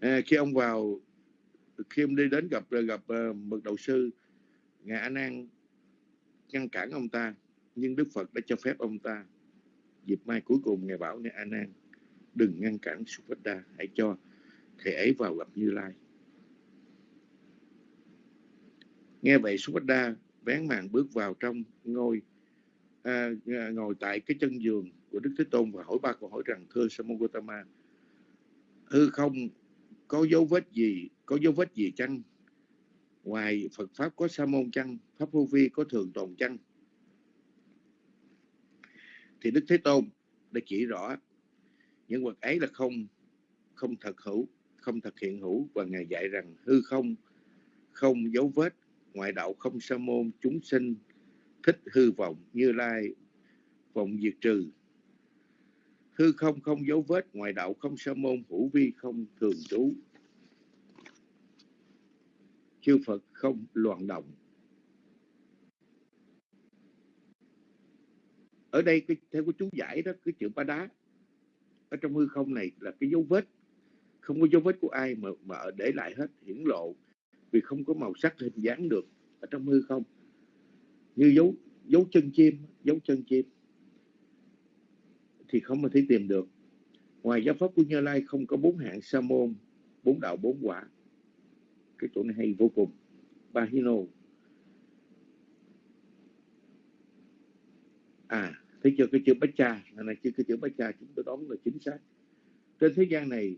À, khi ông vào khi ông đi đến gặp gặp uh, mật đầu sư ngài Nan ngăn cản ông ta nhưng Đức Phật đã cho phép ông ta dịp mai cuối cùng ngài bảo ngài Nan đừng ngăn cản Supada hãy cho thầy ấy vào gặp Như Lai. Nghe vậy Supada vén màn bước vào trong ngôi à, à, ngồi tại cái chân giường của Đức Thế Tôn và hỏi ba câu hỏi rằng thưa Samogotama hư không có dấu vết gì có dấu vết gì chăng ngoài Phật Pháp có sa môn chăng, Pháp vô vi có thường tồn chăng? Thì Đức Thế Tôn đã chỉ rõ những vật ấy là không không thật hữu, không thật hiện hữu và ngài dạy rằng hư không không dấu vết, ngoại đạo không sa môn, chúng sinh thích hư vọng như lai, vọng diệt trừ. Hư không không dấu vết, ngoại đạo không sa môn, hữu vi không thường trú chư Phật không loạn động. Ở đây cái, theo cái chú giải đó, cái chữ ba đá ở trong hư không này là cái dấu vết. Không có dấu vết của ai mà mà để lại hết hiển lộ vì không có màu sắc hình dáng được ở trong hư không. Như dấu dấu chân chim dấu chân chim thì không mà thể tìm được. Ngoài giáo pháp của như lai không có bốn hạng sa môn bốn đạo bốn quả cái chỗ này hay vô cùng. Bahino à thấy chưa cái chữ bách cha. Này chưa cái chữ bách cha chúng tôi đoán là chính xác. Trên thế gian này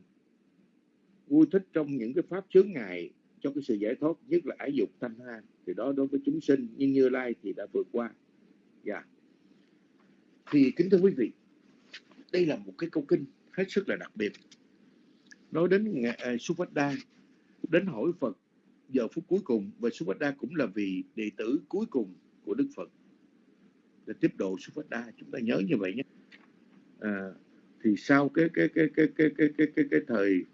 vui thích trong những cái pháp chướng ngại cho cái sự giải thoát nhất là ái dục thanh ha thì đó đối với chúng sinh. Nhưng như lai thì đã vượt qua. Dạ. Yeah. thì kính thưa quý vị đây là một cái câu kinh hết sức là đặc biệt. Nói đến uh, à, Suvada đến hỏi Phật. Giờ phút cuối cùng và Suvada cũng là vị đệ tử cuối cùng của Đức Phật. Để tiếp độ Suvada chúng ta nhớ như vậy nhé. À, thì sau cái cái cái cái cái cái cái cái, cái thời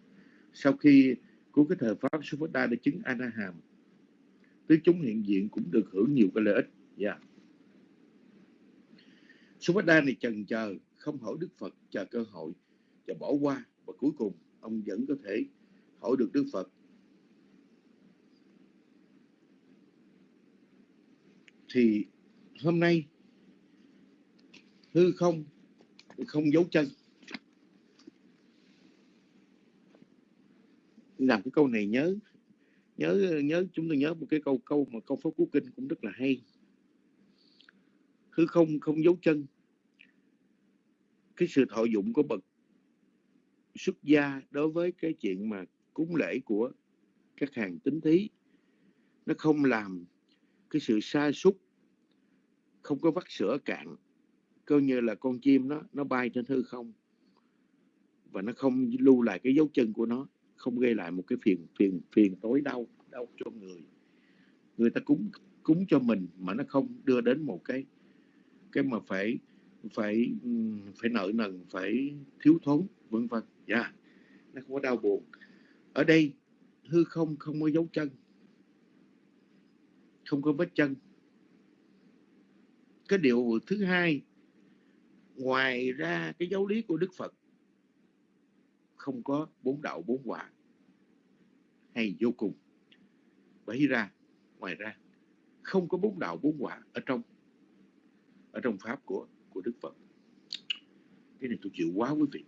sau khi của cái thời pháp Suvada đã chứng Anaham tứ chúng hiện diện cũng được hưởng nhiều cái lợi ích. Dạ. Yeah. Suvada này chần chờ không hỏi Đức Phật chờ cơ hội và bỏ qua. Và cuối cùng ông vẫn có thể hỏi được Đức Phật thì hôm nay, hư không không giấu chân. Làm cái câu này nhớ nhớ nhớ, chúng tôi nhớ một cái câu câu mà câu pháp cú kinh cũng rất là hay. Hư không không giấu chân. Cái sự thọ dụng của bậc xuất gia đối với cái chuyện mà cúng lễ của các hàng tính thí, nó không làm cái sự sa sút, không có vắt sữa cạn, coi như là con chim nó nó bay trên hư không. Và nó không lưu lại cái dấu chân của nó, không gây lại một cái phiền phiền phiền tối đau đau cho người. Người ta cúng cúng cho mình mà nó không đưa đến một cái cái mà phải phải phải nợ nần, phải thiếu thốn, vân vân. Dạ yeah. nó không có đau buồn. Ở đây, hư không không có dấu chân không có vết chân. Cái điều thứ hai, ngoài ra cái giáo lý của đức phật, không có bốn đạo bốn quả hay vô cùng. Bởi ra, ngoài ra, không có bốn đạo bốn quả ở trong ở trong pháp của của đức phật. Cái này tôi chịu quá quý vị.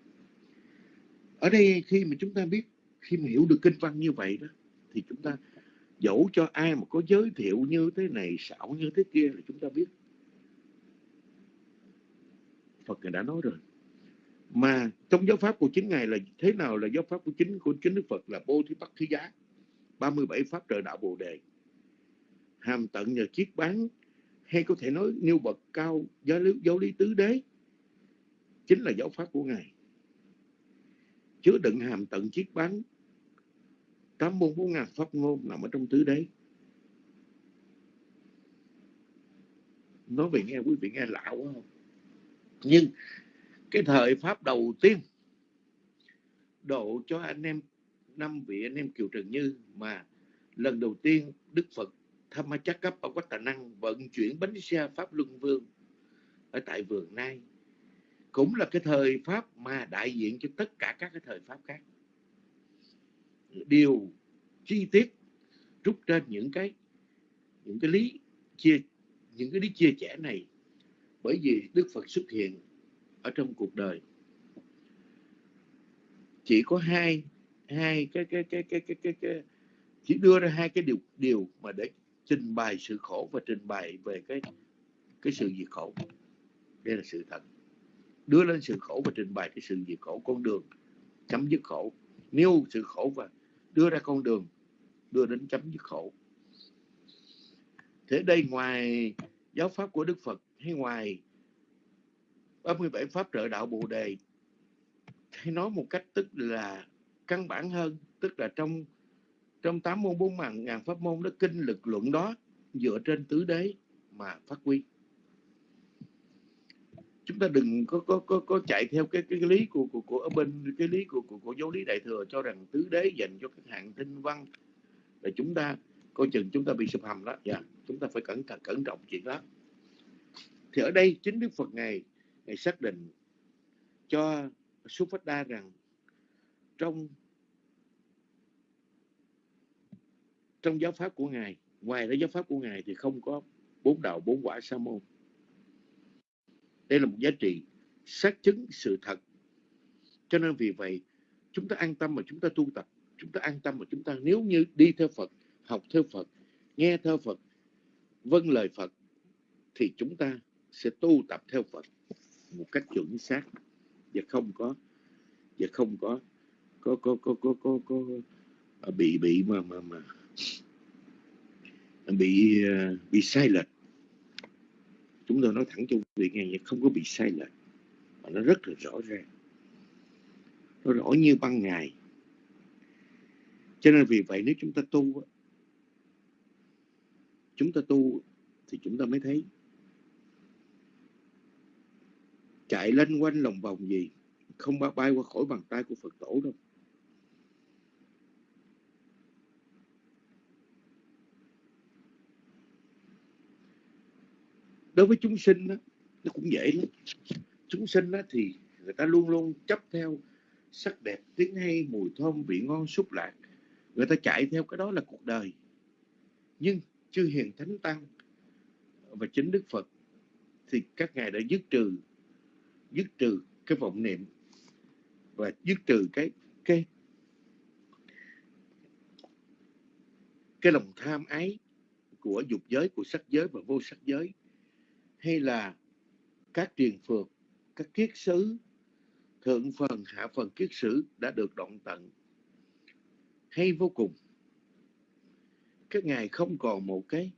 Ở đây khi mà chúng ta biết, khi mà hiểu được kinh văn như vậy đó, thì chúng ta dẫu cho ai mà có giới thiệu như thế này xảo như thế kia là chúng ta biết. Phật ngài đã nói rồi. Mà trong giáo pháp của chính ngài là thế nào là giáo pháp của chính của chính Đức Phật là Bồ Thí Bắc Thí Giá. 37 pháp trợ đạo Bồ đề. Hàm tận nhờ chiết bán hay có thể nói nêu bậc cao giáo lý, giáo lý tứ đế chính là giáo pháp của ngài. Chứa đựng hàm tận chiết bán tám môn bốn ngàn pháp ngôn nằm ở trong tứ đấy nói về nghe, quý vị nghe lạ quá không? Nhưng cái thời pháp đầu tiên độ cho anh em, năm vị anh em kiều trần như mà lần đầu tiên đức phật tham ma chắc cấp ở quách tà năng vận chuyển bánh xe pháp luân vương ở tại vườn nai cũng là cái thời pháp mà đại diện cho tất cả các cái thời pháp khác điều chi tiết rút trên những cái những cái lý chia những cái lý chia sẻ này. Bởi vì đức phật xuất hiện ở trong cuộc đời. Chỉ có hai hai cái cái cái cái cái cái, cái chỉ đưa ra hai cái điều điều mà để trình bày sự khổ và trình bày về cái cái sự diệt khổ. Đây là sự thật. Đưa lên sự khổ và trình bày cái sự diệt khổ con đường chấm dứt khổ. Nêu sự khổ và đưa ra con đường đưa đến chấm dứt khổ. Thế đây ngoài giáo pháp của đức phật hay ngoài 37 pháp trợ đạo Bồ đề hay nói một cách tức là căn bản hơn tức là trong trong tám môn bốn ngàn, ngàn pháp môn đó kinh lực luận đó dựa trên tứ đế mà phát huy chúng ta đừng có có có, có chạy theo cái cái, lý của, của của ở bên cái lý của của, của giáo lý đại thừa cho rằng tứ đế dành cho các hạng tinh văn. Là chúng ta coi chừng chúng ta bị sụp hầm đó. Dạ chúng ta phải cẩn thận cẩn trọng chuyện đó. Thì ở đây chính đức phật ngài ngài xác định cho Đa rằng trong trong giáo pháp của ngài ngoài cái giáo pháp của ngài thì không có bốn đạo bốn quả sa môn đây là một giá trị xác chứng sự thật. Cho nên vì vậy chúng ta an tâm mà chúng ta tu tập chúng ta an tâm mà chúng ta nếu như đi theo Phật học theo Phật nghe theo Phật vâng lời Phật thì chúng ta sẽ tu tập theo Phật một cách chuẩn xác. Và không có và không có có có có có có, có, có bị bị mà mà mà bị à, bị sai lệch chúng tôi nói thẳng cho quý vị nghe không có bị sai lệch, mà nó rất là rõ ràng. Nó rõ như ban ngày. Cho nên vì vậy nếu chúng ta tu chúng ta tu thì chúng ta mới thấy chạy lên quanh lòng vòng gì, không bao bay qua khỏi bàn tay của Phật tổ đâu. Đối với chúng sinh đó, nó cũng dễ lắm. Chúng sinh đó thì người ta luôn luôn chấp theo sắc đẹp tiếng hay mùi thơm vị ngon xúc lạc. Người ta chạy theo cái đó là cuộc đời. Nhưng chư hiền thánh tăng và chính đức phật thì các ngài đã dứt trừ dứt trừ cái vọng niệm và dứt trừ cái cái cái lòng tham ái của dục giới của sắc giới và vô sắc giới hay là các truyền phược các kiết sứ, thượng phần hạ phần kiết sử đã được đoạn tận. Hay vô cùng. Các ngài không còn một cái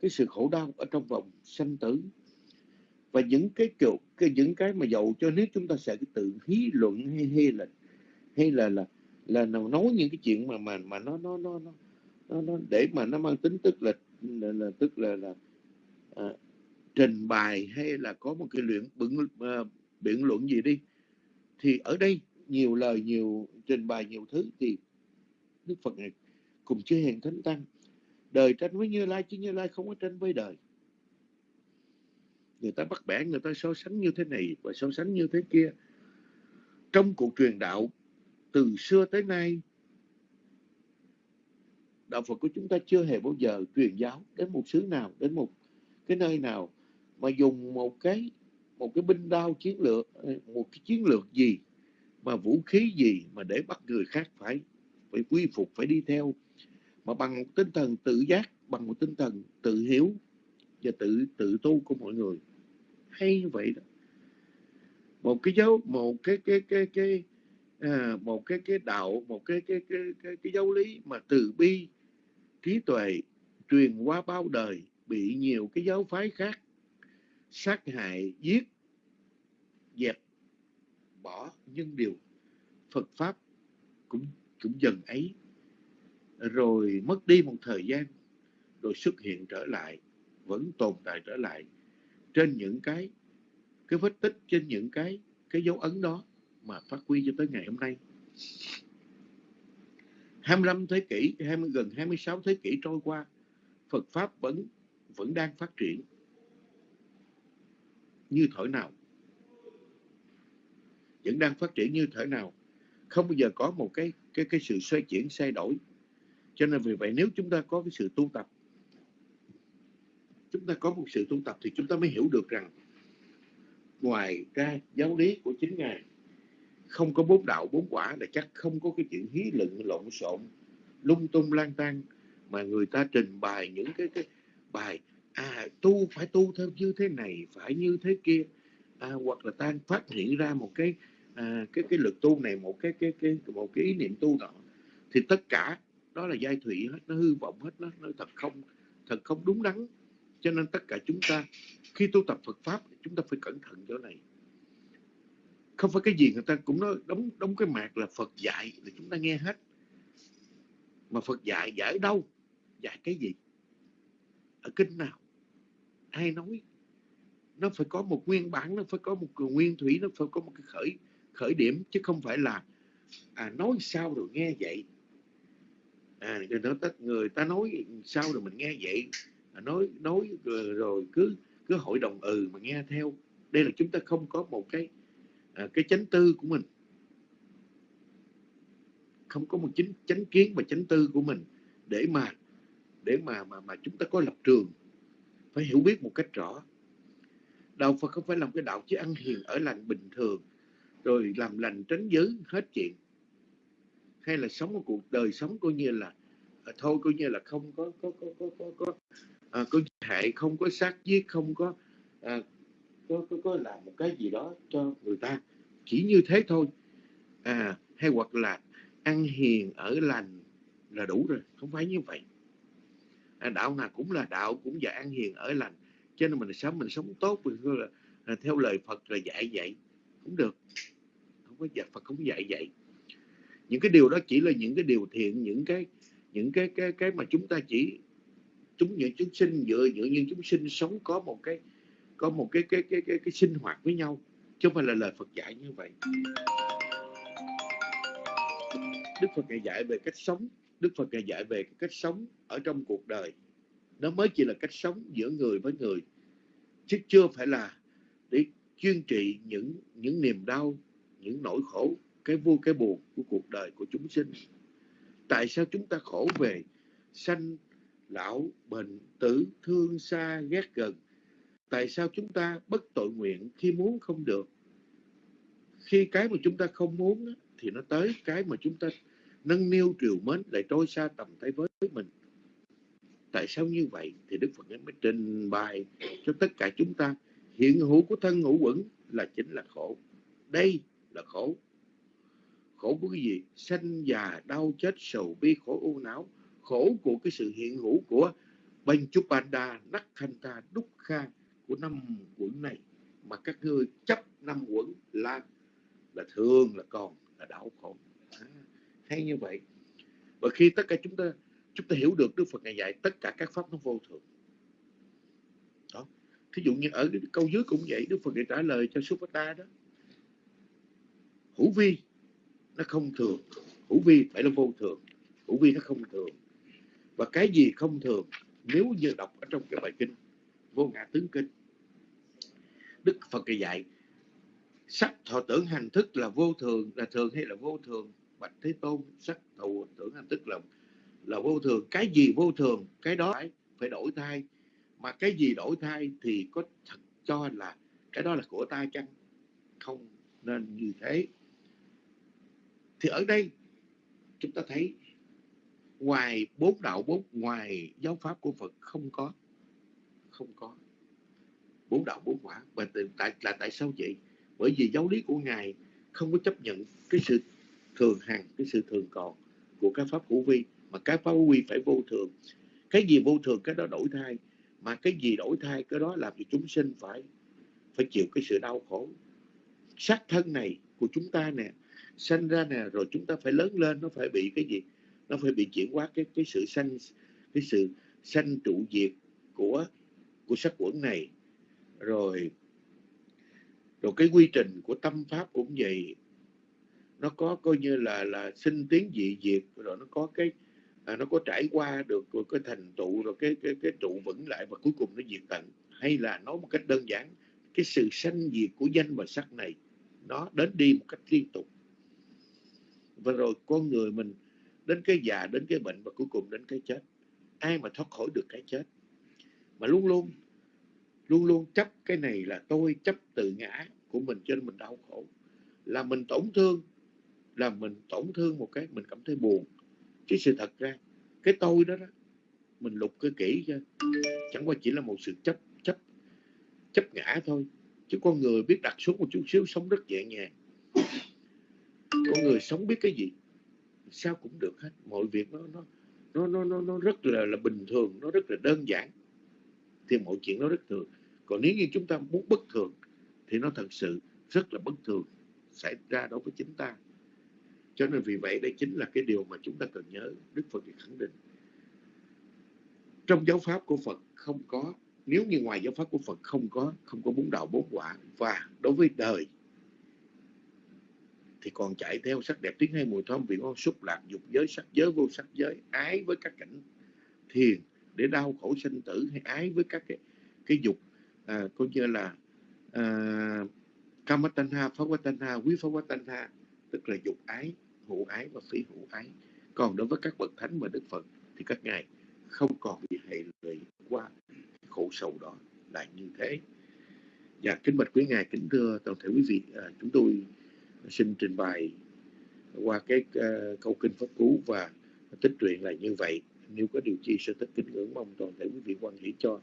cái sự khổ đau ở trong vòng sanh tử. Và những cái kiểu cái những cái mà dầu cho nếu chúng ta sẽ tự hí luận hay hay là hay là là là nào nói những cái chuyện mà mà mà nó nó nó nó, nó, nó để mà nó mang tính tức là là, là tức là là à, trình bày hay là có một cái luyện biện uh, ờ, biện luận gì đi thì ở đây nhiều lời nhiều trình bày nhiều thứ thì Đức Phật này cùng chư hiền thánh tăng đời tranh với Như Lai chứ Như Lai không có tranh với đời. Người ta bắt bẻ người ta so sánh như thế này và so sánh như thế kia. Trong cuộc truyền đạo từ xưa tới nay đạo Phật của chúng ta chưa hề bao giờ truyền giáo đến một xứ nào đến một cái nơi nào mà dùng một cái một cái binh đao chiến lược ờ, một cái chiến lược gì mà vũ khí gì mà để bắt người khác phải phải quy phục phải đi theo mà bằng một tinh thần tự giác bằng một tinh thần tự hiếu và tự tự tu của mọi người. Hay như vậy đó. Một cái dấu một cái cái cái cái à, một cái cái đạo một cái cái cái cái, cái giáo lý mà từ bi trí tuệ truyền qua bao đời bị nhiều cái giáo phái khác sát hại, giết, dẹp, bỏ nhưng điều Phật pháp cũng cũng dần ấy. Rồi mất đi một thời gian, rồi xuất hiện trở lại, vẫn tồn tại trở lại trên những cái cái vết tích, trên những cái cái dấu ấn đó mà phát huy cho tới ngày hôm nay. 25 thế kỷ 20 gần 26 thế kỷ trôi qua, Phật pháp vẫn vẫn đang phát triển như thổi nào. Vẫn đang phát triển như thế nào. Không bao giờ có một cái cái cái sự xoay chuyển thay đổi. Cho nên vì vậy nếu chúng ta có cái sự tu tập, chúng ta có một sự tu tập thì chúng ta mới hiểu được rằng ngoài ra giáo lý của chính ngài không có bốn đạo, bốn quả là chắc không có cái chuyện hí luận lộn xộn, lung tung, lang tan mà người ta trình bày những cái cái bài à tu phải tu theo như thế này phải như thế kia. À, hoặc là ta phát hiện ra một cái à, cái cái lực tu này một cái cái cái một cái ý niệm tu đó thì tất cả đó là giai thủy hết nó hư vọng hết nó nó thật không thật không đúng đắn. Cho nên tất cả chúng ta khi tu tập Phật pháp chúng ta phải cẩn thận chỗ này. Không phải cái gì người ta cũng nói đóng đóng cái mạc là Phật dạy là chúng ta nghe hết. Mà Phật dạy dạy ở đâu? Dạy cái gì? Ở kinh nào? Ai nói nó phải có một nguyên bản nó phải có một nguyên thủy nó phải có một cái khởi khởi điểm chứ không phải là à, nói sao rồi nghe vậy. À, người, ta, người ta nói sao rồi mình nghe vậy. À, nói nói rồi, rồi cứ cứ hội đồng ừ mà nghe theo. Đây là chúng ta không có một cái à, cái chánh tư của mình. Không có một chính chánh kiến và chánh tư của mình để mà để mà mà mà chúng ta có lập trường phải hiểu biết một cách rõ. Đạo Phật không phải làm cái đạo chỉ ăn hiền ở lành bình thường rồi làm lành tránh dữ hết chuyện. Hay là sống một cuộc đời sống coi như là à, thôi coi như là không có có có có có có, à, có hại không có sát giết không có à, có, có có làm một cái gì đó cho người ta. Chỉ như thế thôi. À hay hoặc là ăn hiền ở lành là đủ rồi không phải như vậy. Ờ, đạo nào cũng là đạo cũng dạy an hiền ở lành. Cho nên mình sống mình sống tốt mình là, là theo lời Phật là dạy vậy. Cũng được. Không có dạy Phật không dạy vậy. Những cái điều đó chỉ là những cái điều thiện những cái những cái cái cái mà chúng ta chỉ chúng những chúng sinh dựa dựa như chúng sinh sống có một cái có một cái cái cái cái, cái sinh hoạt với nhau chứ không phải là lời Phật dạy như vậy. Đức Phật ngày dạy về cách sống. Đức Phật ngài dạy về cách sống ở trong cuộc đời. Nó mới chỉ là cách sống giữa người với người, chứ chưa phải là để chuyên trị những những niềm đau, những nỗi khổ, cái vui, cái buồn của cuộc đời của chúng sinh. Tại sao chúng ta khổ về sanh, lão, bệnh, tử, thương xa ghét gần? Tại sao chúng ta bất tội nguyện khi muốn không được? Khi cái mà chúng ta không muốn thì nó tới cái mà chúng ta nâng niu triều mến lại trôi xa tầm tay với mình. Tại sao như vậy? Thì đức phật mới trình bày cho tất cả chúng ta, hiện hữu của thân ngũ quẩn là chính là khổ. Đây là khổ. Khổ của cái gì? Sanh già, đau chết, sầu bi, khổ u não. Khổ của cái sự hiện hữu của Banchupanda Nakhanta kha của năm quẩn này. Mà các ngươi chấp năm quẩn là là thường là còn là đau khổ hay như vậy. Và khi tất cả chúng ta chúng ta hiểu được Đức Phật ngày dạy tất cả các pháp nó vô thường. Đó. Thí dụ như ở cái câu dưới cũng vậy, Đức Phật ngày trả lời cho Supata đó. Hữu vi nó không thường, hữu vi phải là vô thường, hữu vi nó không thường. Và cái gì không thường, nếu như đọc ở trong cái bài kinh vô ngã tướng kinh, Đức Phật ngày dạy, sắc thọ tưởng hành thức là vô thường, là thường hay là vô thường? Bạch thế tôn sắc thù tưởng hành tức là là vô thường. Cái gì vô thường? Cái đó phải, phải đổi thay. Mà cái gì đổi thay thì có thật cho là cái đó là của ta chăng? Không nên như thế. Thì ở đây chúng ta thấy ngoài bốn đạo bốn ngoài giáo pháp của Phật không có. Không có. Bốn đạo bốn quả. Và tại là tại sao vậy? Bởi vì giáo lý của ngài không có chấp nhận cái sự thường hằng cái sự thường còn của các pháp hữu vi, mà các pháp hữu vi phải vô thường. Cái gì vô thường, cái đó đổi thay. Mà cái gì đổi thay, cái đó làm cho chúng sinh phải phải chịu cái sự đau khổ. Xác thân này của chúng ta nè, sanh ra nè, rồi chúng ta phải lớn lên, nó phải bị cái gì? Nó phải bị chuyển hóa cái cái sự sanh, cái sự sanh trụ diệt của của sắc quẩn này. Rồi rồi cái quy trình của tâm pháp cũng vậy nó có coi như là là sinh tiến dị diệt rồi nó có cái à, nó có trải qua được rồi cái thành tựu rồi cái cái cái trụ vững lại và cuối cùng nó diệt tận. Hay là nói một cách đơn giản cái sự sanh diệt của danh và sắc này nó đến đi một cách liên tục. Và rồi con người mình đến cái già đến cái bệnh và cuối cùng đến cái chết. Ai mà thoát khỏi được cái chết? Mà luôn luôn luôn luôn chấp cái này là tôi chấp tự ngã của mình cho nên mình đau khổ. Là mình tổn thương là mình tổn thương một cái mình cảm thấy buồn. Chứ sự thật ra cái tôi đó đó mình lục cái kỹ cho chẳng qua chỉ là một sự chấp chấp chấp ngã thôi. Chứ con người biết đặt xuống một chút xíu sống rất nhẹ nhàng. Con người sống biết cái gì sao cũng được hết. Mọi việc nó nó nó nó nó, nó rất là là bình thường nó rất là đơn giản. Thì mọi chuyện nó rất thường. Còn nếu như chúng ta muốn bất thường thì nó thật sự rất là bất thường xảy ra đối với chính ta cho nên vì vậy đây chính là cái điều mà chúng ta cần nhớ. Đức Phật khẳng định trong giáo pháp của Phật không có nếu như ngoài giáo pháp của Phật không có không có bốn đạo bốn quả và đối với đời thì còn chạy theo sắc đẹp tiếng hay mùi thơm vị ngon xúc lạc dục giới sắc giới vô sắc giới ái với các cảnh thiền để đau khổ sinh tử hay ái với các cái, cái dục à, coi như là à, kamatanha phavatanha quý phavatanha tức là dục ái hữu ái và phi hữu ái. Còn đối với các bậc thánh và đức phật thì các ngài không còn bị hệ lụy qua khổ sầu đó. Là như thế. Và kính bạch quý ngài kính thưa toàn thể quý vị. À, chúng tôi xin trình bày qua cái uh, câu kinh pháp cú và tích truyện là như vậy. Nếu có điều chi sẽ tích kính ngưỡng mong toàn thể quý vị quan hỷ cho.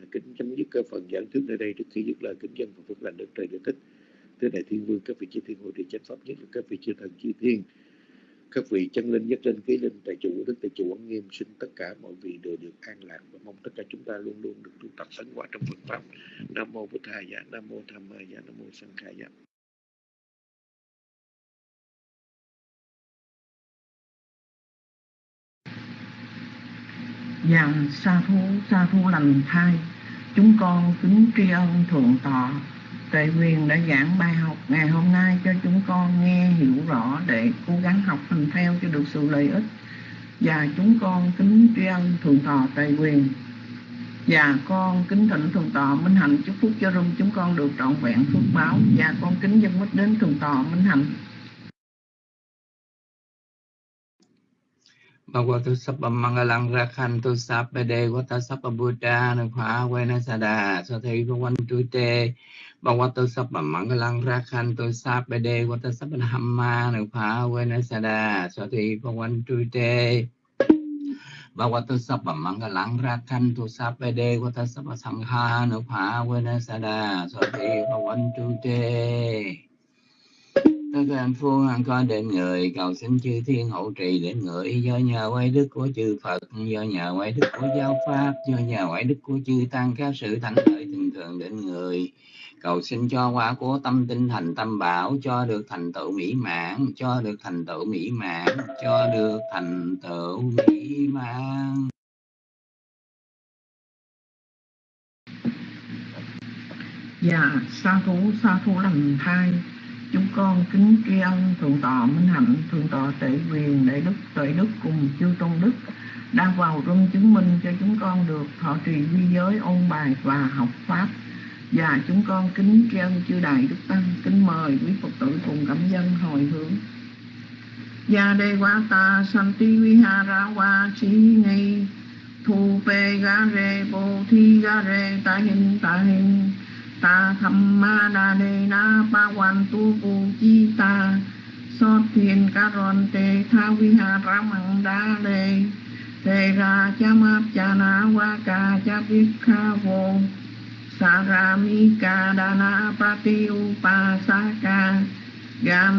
À, kính chấm dứt cơ phần giảng thuyết nơi đây. Trước khi dứt lời kính dân và phước lành đức trời địa tích thế đại thiên vương, các vị chư thiên hội địa chánh pháp nhất là các vị chư thần chư thiên. Các vị chân linh nhất linh ký linh, tại chủ đức, tại chủ quán nghiêm, xin tất cả mọi vị đều được an lạc và mong tất cả chúng ta luôn luôn được tu tập tấn quả trong Phật pháp. Nam mô bổn thầy dạ, nam mô tham ma dạ, nam mô sanh khai Dạ. Sa thú sa thú lành thai, Chúng con kính tri ân thượng tọa. Tuệ quyền đã giảng bài học ngày hôm nay cho chúng con nghe hiểu rõ để cố gắng học hành theo cho được sự lợi ích. Và chúng con kính tri ân thượng tọa Tuệ quyền. Và con kính thỉnh thượng tọa Minh Hạnh chúc phúc cho rung chúng con được trọn vẹn phước báo. Và con kính dân mít đến thượng tọa Minh Hạnh. Bhagavato Sapa Mangalang Rakhanto Sapa De Vata Sapa Buddha Nang Nukha Vena Sada Sathi Bhavan Tute Bhagavato Sapa Mangalang Rakhanto Sapa De Vata Sapa Dhamma Nang Nukha Vena Sada Sathi Bhavan Tute Bhagavato Sapa Mangalang Rakhanto Sapa De Vata Sapa Sangha Nang Nukha Vena Sada Sathi Bhavan Tute Tất các anh phu an con đến người cầu xin chư thiên hộ trì đến người do nhờ quay đức của chư Phật do nhờ quay đức của giáo pháp do nhờ quay đức của chư tăng các sự thánh lợi thường thường đến người cầu xin cho quả của tâm tinh thành tâm bảo cho được thành tựu mỹ mãn cho được thành tựu mỹ mãn cho được thành tựu mỹ mãn. Dạ, sa thú, sa thú lần hai. Chúng con kính tri ân Thượng tọa Minh Hạnh, Thượng tọa tệ Quyền, Đại Đức, Tuệ Đức cùng chư Tôn Đức đang vào rung chứng minh cho chúng con được thọ trì vi giới, ôn bài và học Pháp. Và chúng con kính tri ân chư Đại Đức Tăng, kính mời quý Phật tử cùng cảm dân hồi hướng. và đề quá ta santi vihara wa chi ni thu pe ga re bo thi ga re ta hin ta hin ta tham ma đa đề na pa quan tu bu chi ta. So thiền ca ron te tha vi ha ra măng đa đề đề ra cha ma cha na wa ca cha biết kha vô. Sa ra mi ca đa na pa ti u pa sa ca. Gam